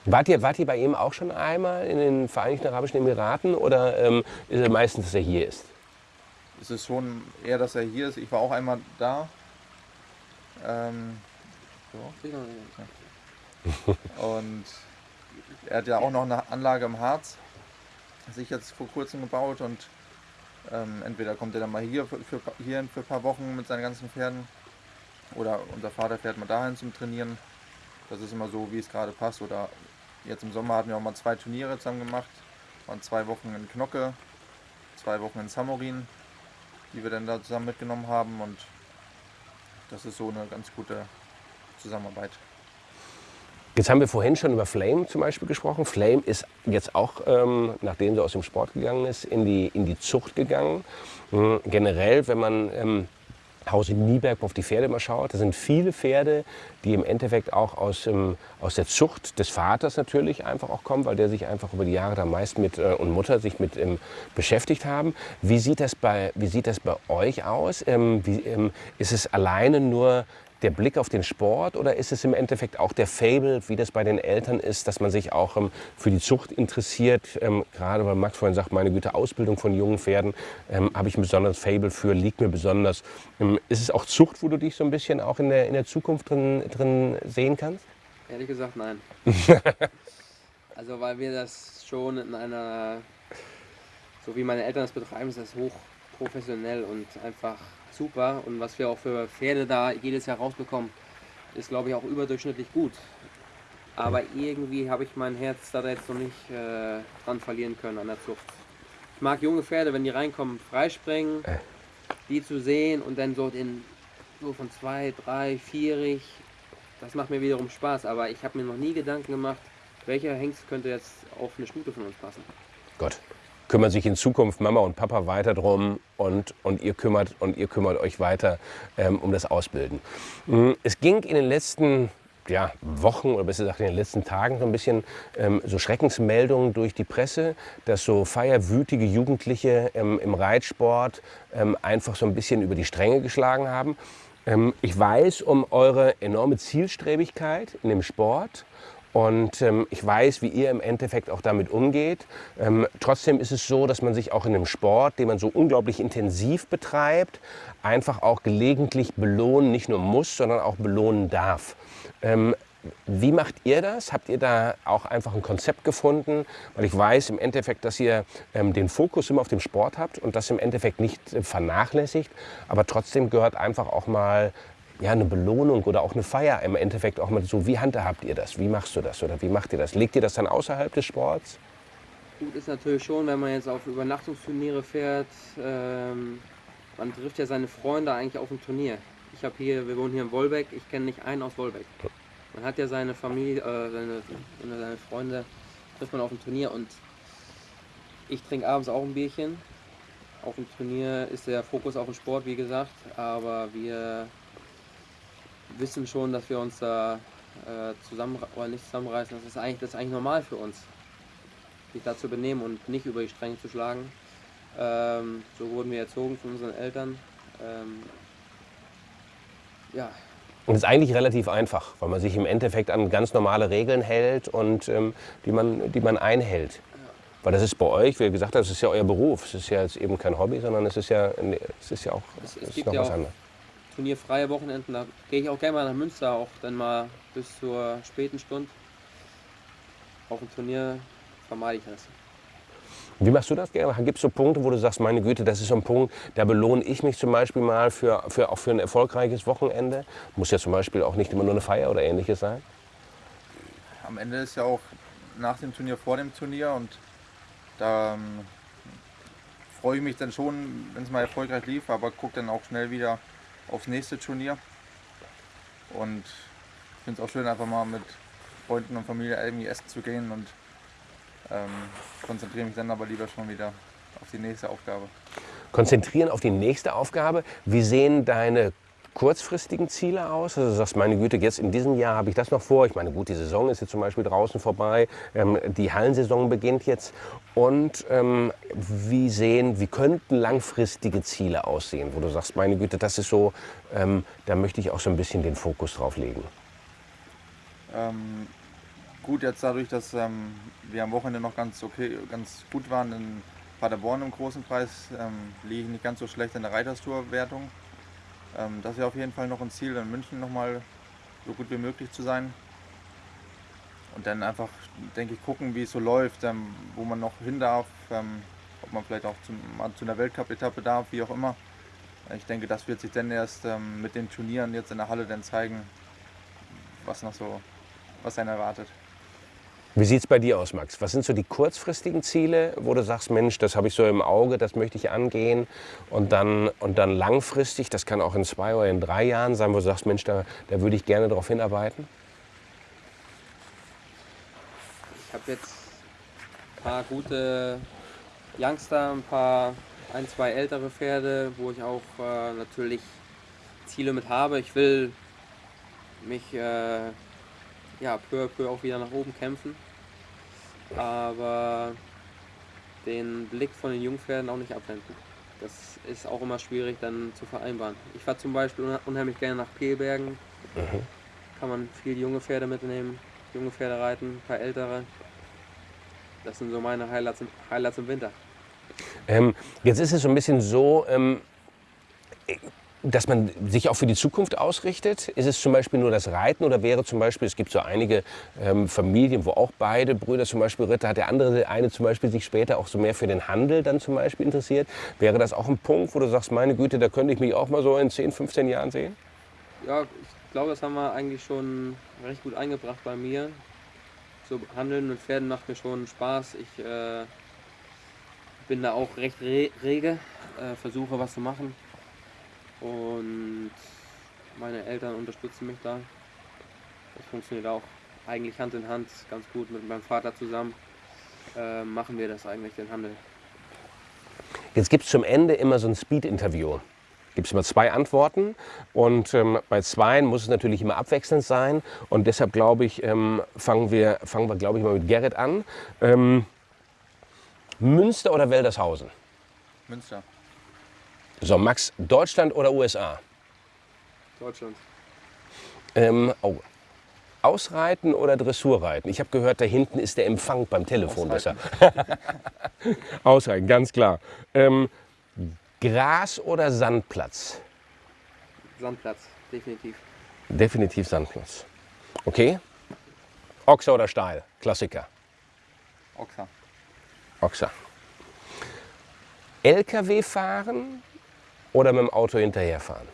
Speaker 1: Wart ihr, wart ihr bei ihm auch schon einmal in den Vereinigten Arabischen Emiraten oder ähm, ist es meistens, dass er hier ist?
Speaker 2: Es ist schon eher, dass er hier ist. Ich war auch einmal da. Ähm, so. Und er hat ja auch noch eine Anlage im Harz, sich jetzt vor kurzem gebaut und ähm, entweder kommt er dann mal hier für, für, hierhin für ein paar Wochen mit seinen ganzen Pferden oder unser Vater fährt mal dahin zum Trainieren. Das ist immer so, wie es gerade passt. Oder jetzt im Sommer hatten wir auch mal zwei Turniere zusammen gemacht. Waren zwei Wochen in Knocke, zwei Wochen in Samorin, die wir dann da zusammen mitgenommen haben. Und das ist so eine ganz gute Zusammenarbeit.
Speaker 1: Jetzt haben wir vorhin schon über Flame zum Beispiel gesprochen. Flame ist jetzt auch, ähm, nachdem sie aus dem Sport gegangen ist, in die, in die Zucht gegangen. Mhm. Generell, wenn man ähm, Haus in Nieberg auf die Pferde mal schaut, da sind viele Pferde, die im Endeffekt auch aus, ähm, aus der Zucht des Vaters natürlich einfach auch kommen, weil der sich einfach über die Jahre da meist mit äh, und Mutter sich mit ähm, beschäftigt haben. Wie sieht das bei, wie sieht das bei euch aus? Ähm, wie, ähm, ist es alleine nur der Blick auf den Sport oder ist es im Endeffekt auch der Fable, wie das bei den Eltern ist, dass man sich auch ähm, für die Zucht interessiert? Ähm, gerade weil Max vorhin sagt, meine Güte, Ausbildung von jungen Pferden ähm, habe ich ein besonderes Fable für, liegt mir besonders. Ähm, ist es auch Zucht, wo du dich so ein bisschen auch in der, in der Zukunft drin, drin sehen kannst?
Speaker 3: Ehrlich gesagt, nein. also weil wir das schon in einer, so wie meine Eltern das betreiben, ist das hoch professionell und einfach super. Und was wir auch für Pferde da jedes Jahr rausbekommen, ist, glaube ich, auch überdurchschnittlich gut. Aber irgendwie habe ich mein Herz da jetzt noch nicht äh, dran verlieren können an der Zucht. Ich mag junge Pferde, wenn die reinkommen, freispringen, äh. die zu sehen und dann so, den, so von zwei, drei, vierig. Das macht mir wiederum Spaß. Aber ich habe mir noch nie Gedanken gemacht, welcher Hengst könnte jetzt auf eine Stute von uns passen.
Speaker 1: Gott kümmern sich in Zukunft Mama und Papa weiter drum und, und, ihr, kümmert, und ihr kümmert euch weiter ähm, um das Ausbilden. Mm, es ging in den letzten ja, Wochen oder besser gesagt in den letzten Tagen so ein bisschen ähm, so Schreckensmeldungen durch die Presse, dass so feierwütige Jugendliche ähm, im Reitsport ähm, einfach so ein bisschen über die Stränge geschlagen haben. Ähm, ich weiß um eure enorme Zielstrebigkeit in dem Sport und ähm, ich weiß, wie ihr im Endeffekt auch damit umgeht. Ähm, trotzdem ist es so, dass man sich auch in einem Sport, den man so unglaublich intensiv betreibt, einfach auch gelegentlich belohnen, nicht nur muss, sondern auch belohnen darf. Ähm, wie macht ihr das? Habt ihr da auch einfach ein Konzept gefunden? Weil ich weiß im Endeffekt, dass ihr ähm, den Fokus immer auf dem Sport habt und das im Endeffekt nicht äh, vernachlässigt. Aber trotzdem gehört einfach auch mal ja, eine Belohnung oder auch eine Feier im Endeffekt auch mal so, wie handhabt ihr das? Wie machst du das oder wie macht ihr das? Legt ihr das dann außerhalb des Sports?
Speaker 3: Gut ist natürlich schon, wenn man jetzt auf Übernachtungsturniere fährt, ähm, man trifft ja seine Freunde eigentlich auf dem Turnier. Ich habe hier, wir wohnen hier in Wolbeck, ich kenne nicht einen aus Wolbeck. Man hat ja seine Familie, äh, seine, seine Freunde, trifft man auf dem Turnier und ich trinke abends auch ein Bierchen. Auf dem Turnier ist der Fokus auf dem Sport, wie gesagt, aber wir wissen schon, dass wir uns da äh, zusammen oder nicht zusammenreißen. Das ist eigentlich das ist eigentlich normal für uns, sich da zu benehmen und nicht über die Stränge zu schlagen. Ähm, so wurden wir erzogen von unseren Eltern. Ähm, ja,
Speaker 1: Und es ist eigentlich relativ einfach, weil man sich im Endeffekt an ganz normale Regeln hält und ähm, die, man, die man einhält. Weil das ist bei euch, wie gesagt, das ist ja euer Beruf. Es ist ja jetzt eben kein Hobby, sondern es ist ja, es ist ja auch
Speaker 3: Es- es
Speaker 1: ist noch
Speaker 3: ja
Speaker 1: was anderes.
Speaker 3: Turnierfreie Wochenenden, da gehe ich auch gerne mal nach Münster, auch dann mal bis zur späten Stunde. Auf dem Turnier vermeide ich das.
Speaker 1: Wie machst du das gerne? Gibt es so Punkte, wo du sagst, meine Güte, das ist so ein Punkt, da belohne ich mich zum Beispiel mal für, für, auch für ein erfolgreiches Wochenende? Muss ja zum Beispiel auch nicht immer nur eine Feier oder ähnliches sein.
Speaker 2: Am Ende ist ja auch nach dem Turnier vor dem Turnier und da ähm, freue ich mich dann schon, wenn es mal erfolgreich lief, aber gucke dann auch schnell wieder aufs nächste Turnier. Und ich finde es auch schön, einfach mal mit Freunden und Familie irgendwie essen zu gehen und ähm, konzentriere mich dann aber lieber schon wieder auf die nächste Aufgabe.
Speaker 1: Konzentrieren auf die nächste Aufgabe. Wie sehen deine kurzfristigen Ziele aus? Also du sagst, meine Güte, jetzt in diesem Jahr habe ich das noch vor. Ich meine, gut, die Saison ist jetzt zum Beispiel draußen vorbei. Ähm, die Hallensaison beginnt jetzt. Und ähm, wie sehen, wie könnten langfristige Ziele aussehen, wo du sagst, meine Güte, das ist so, ähm, da möchte ich auch so ein bisschen den Fokus drauf legen.
Speaker 2: Ähm, gut, jetzt dadurch, dass ähm, wir am Wochenende noch ganz okay, ganz gut waren in Paderborn im großen Preis, ähm, liege ich nicht ganz so schlecht in der Reiterstour-Wertung. Ähm, das wäre auf jeden Fall noch ein Ziel, in München nochmal so gut wie möglich zu sein. Und dann einfach, denke ich, gucken, wie es so läuft, ähm, wo man noch hin darf, ähm, ob man vielleicht auch zum, mal zu einer Weltcup-Etappe darf, wie auch immer. Ich denke, das wird sich dann erst ähm, mit den Turnieren jetzt in der Halle dann zeigen, was noch so, was einen erwartet.
Speaker 1: Wie sieht es bei dir aus, Max? Was sind so die kurzfristigen Ziele, wo du sagst, Mensch, das habe ich so im Auge, das möchte ich angehen? Und dann, und dann langfristig, das kann auch in zwei oder in drei Jahren sein, wo du sagst, Mensch, da, da würde ich gerne darauf hinarbeiten?
Speaker 3: Ich habe jetzt ein paar gute Youngster, ein paar, ein, zwei ältere Pferde, wo ich auch äh, natürlich Ziele mit habe. Ich will mich äh, ja, peu à peu auch wieder nach oben kämpfen. Aber den Blick von den Jungpferden auch nicht abwenden. Das ist auch immer schwierig dann zu vereinbaren. Ich fahre zum Beispiel unheimlich gerne nach Peelbergen. Kann man viel junge Pferde mitnehmen, junge Pferde reiten, ein paar ältere. Das sind so meine Highlights im, Highlights im Winter.
Speaker 1: Ähm, jetzt ist es so ein bisschen so, ähm, dass man sich auch für die Zukunft ausrichtet. Ist es zum Beispiel nur das Reiten oder wäre zum Beispiel, es gibt so einige ähm, Familien, wo auch beide Brüder zum Beispiel Ritter hat, der andere, der eine zum Beispiel sich später auch so mehr für den Handel dann zum Beispiel interessiert. Wäre das auch ein Punkt, wo du sagst, meine Güte, da könnte ich mich auch mal so in 10, 15 Jahren sehen?
Speaker 3: Ja, ich glaube, das haben wir eigentlich schon recht gut eingebracht bei mir. So Handeln mit Pferden macht mir schon Spaß. Ich äh, bin da auch recht re rege, äh, versuche was zu machen. Und meine Eltern unterstützen mich da. Das funktioniert auch eigentlich Hand in Hand ganz gut mit meinem Vater zusammen. Äh, machen wir das eigentlich, den Handel.
Speaker 1: Jetzt gibt es zum Ende immer so ein Speed-Interview. Gibt es immer zwei Antworten und ähm, bei zweien muss es natürlich immer abwechselnd sein. Und deshalb glaube ich, ähm, fangen wir, fangen wir glaube ich mal mit Gerrit an. Ähm, Münster oder Weldershausen?
Speaker 2: Münster.
Speaker 1: So, Max, Deutschland oder USA?
Speaker 3: Deutschland.
Speaker 1: Ähm, oh. Ausreiten oder Dressurreiten? Ich habe gehört, da hinten ist der Empfang beim Telefon
Speaker 2: Ausreiten.
Speaker 1: besser. Ausreiten, ganz klar. Ähm, Gras oder Sandplatz?
Speaker 3: Sandplatz, definitiv.
Speaker 1: Definitiv Sandplatz. Okay. Ochser oder Stahl? Klassiker.
Speaker 2: Ochser.
Speaker 1: Ochser. LKW fahren oder mit dem Auto hinterherfahren?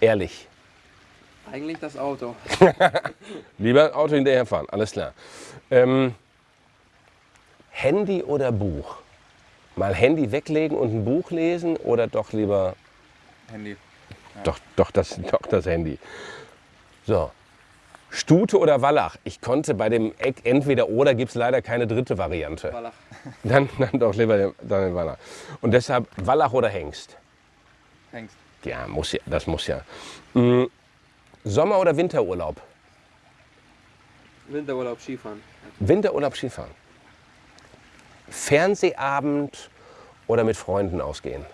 Speaker 1: Ehrlich.
Speaker 3: Eigentlich das Auto.
Speaker 1: Lieber Auto hinterherfahren, alles klar. Ähm, Handy oder Buch? Mal Handy weglegen und ein Buch lesen oder doch lieber
Speaker 2: Handy.
Speaker 1: doch, doch, das, doch das Handy? So. Stute oder Wallach? Ich konnte bei dem Eck entweder oder gibt es leider keine dritte Variante.
Speaker 3: Wallach.
Speaker 1: Dann, dann doch lieber den, Wallach. Und deshalb Wallach oder Hengst?
Speaker 2: Hengst.
Speaker 1: Ja, muss ja, das muss ja. Mm, Sommer- oder Winterurlaub?
Speaker 3: Winterurlaub Skifahren.
Speaker 1: Winterurlaub Skifahren. Fernsehabend oder mit Freunden ausgehen?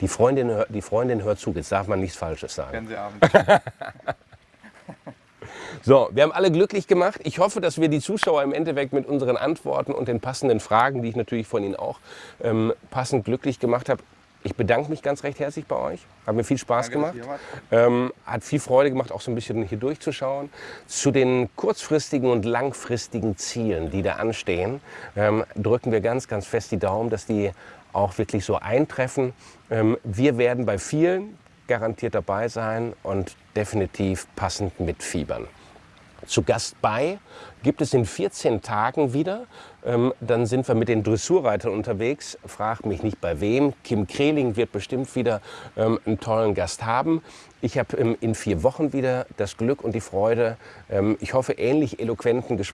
Speaker 1: Die Freundin, die Freundin hört zu, jetzt darf man nichts Falsches sagen.
Speaker 2: Fernsehabend.
Speaker 1: So, wir haben alle glücklich gemacht. Ich hoffe, dass wir die Zuschauer im Endeffekt mit unseren Antworten und den passenden Fragen, die ich natürlich von Ihnen auch ähm, passend glücklich gemacht habe. Ich bedanke mich ganz recht herzlich bei euch. Hat mir viel Spaß
Speaker 2: Danke,
Speaker 1: gemacht. Ähm, hat viel Freude gemacht, auch so ein bisschen hier durchzuschauen. Zu den kurzfristigen und langfristigen Zielen, die da anstehen, ähm, drücken wir ganz, ganz fest die Daumen, dass die auch wirklich so eintreffen. Ähm, wir werden bei vielen garantiert dabei sein und definitiv passend mitfiebern. Zu Gast bei gibt es in 14 Tagen wieder. Ähm, dann sind wir mit den Dressurreitern unterwegs. Frag mich nicht bei wem. Kim Kreling wird bestimmt wieder ähm, einen tollen Gast haben. Ich habe ähm, in vier Wochen wieder das Glück und die Freude, ähm, ich hoffe, ähnlich eloquenten Gesprächen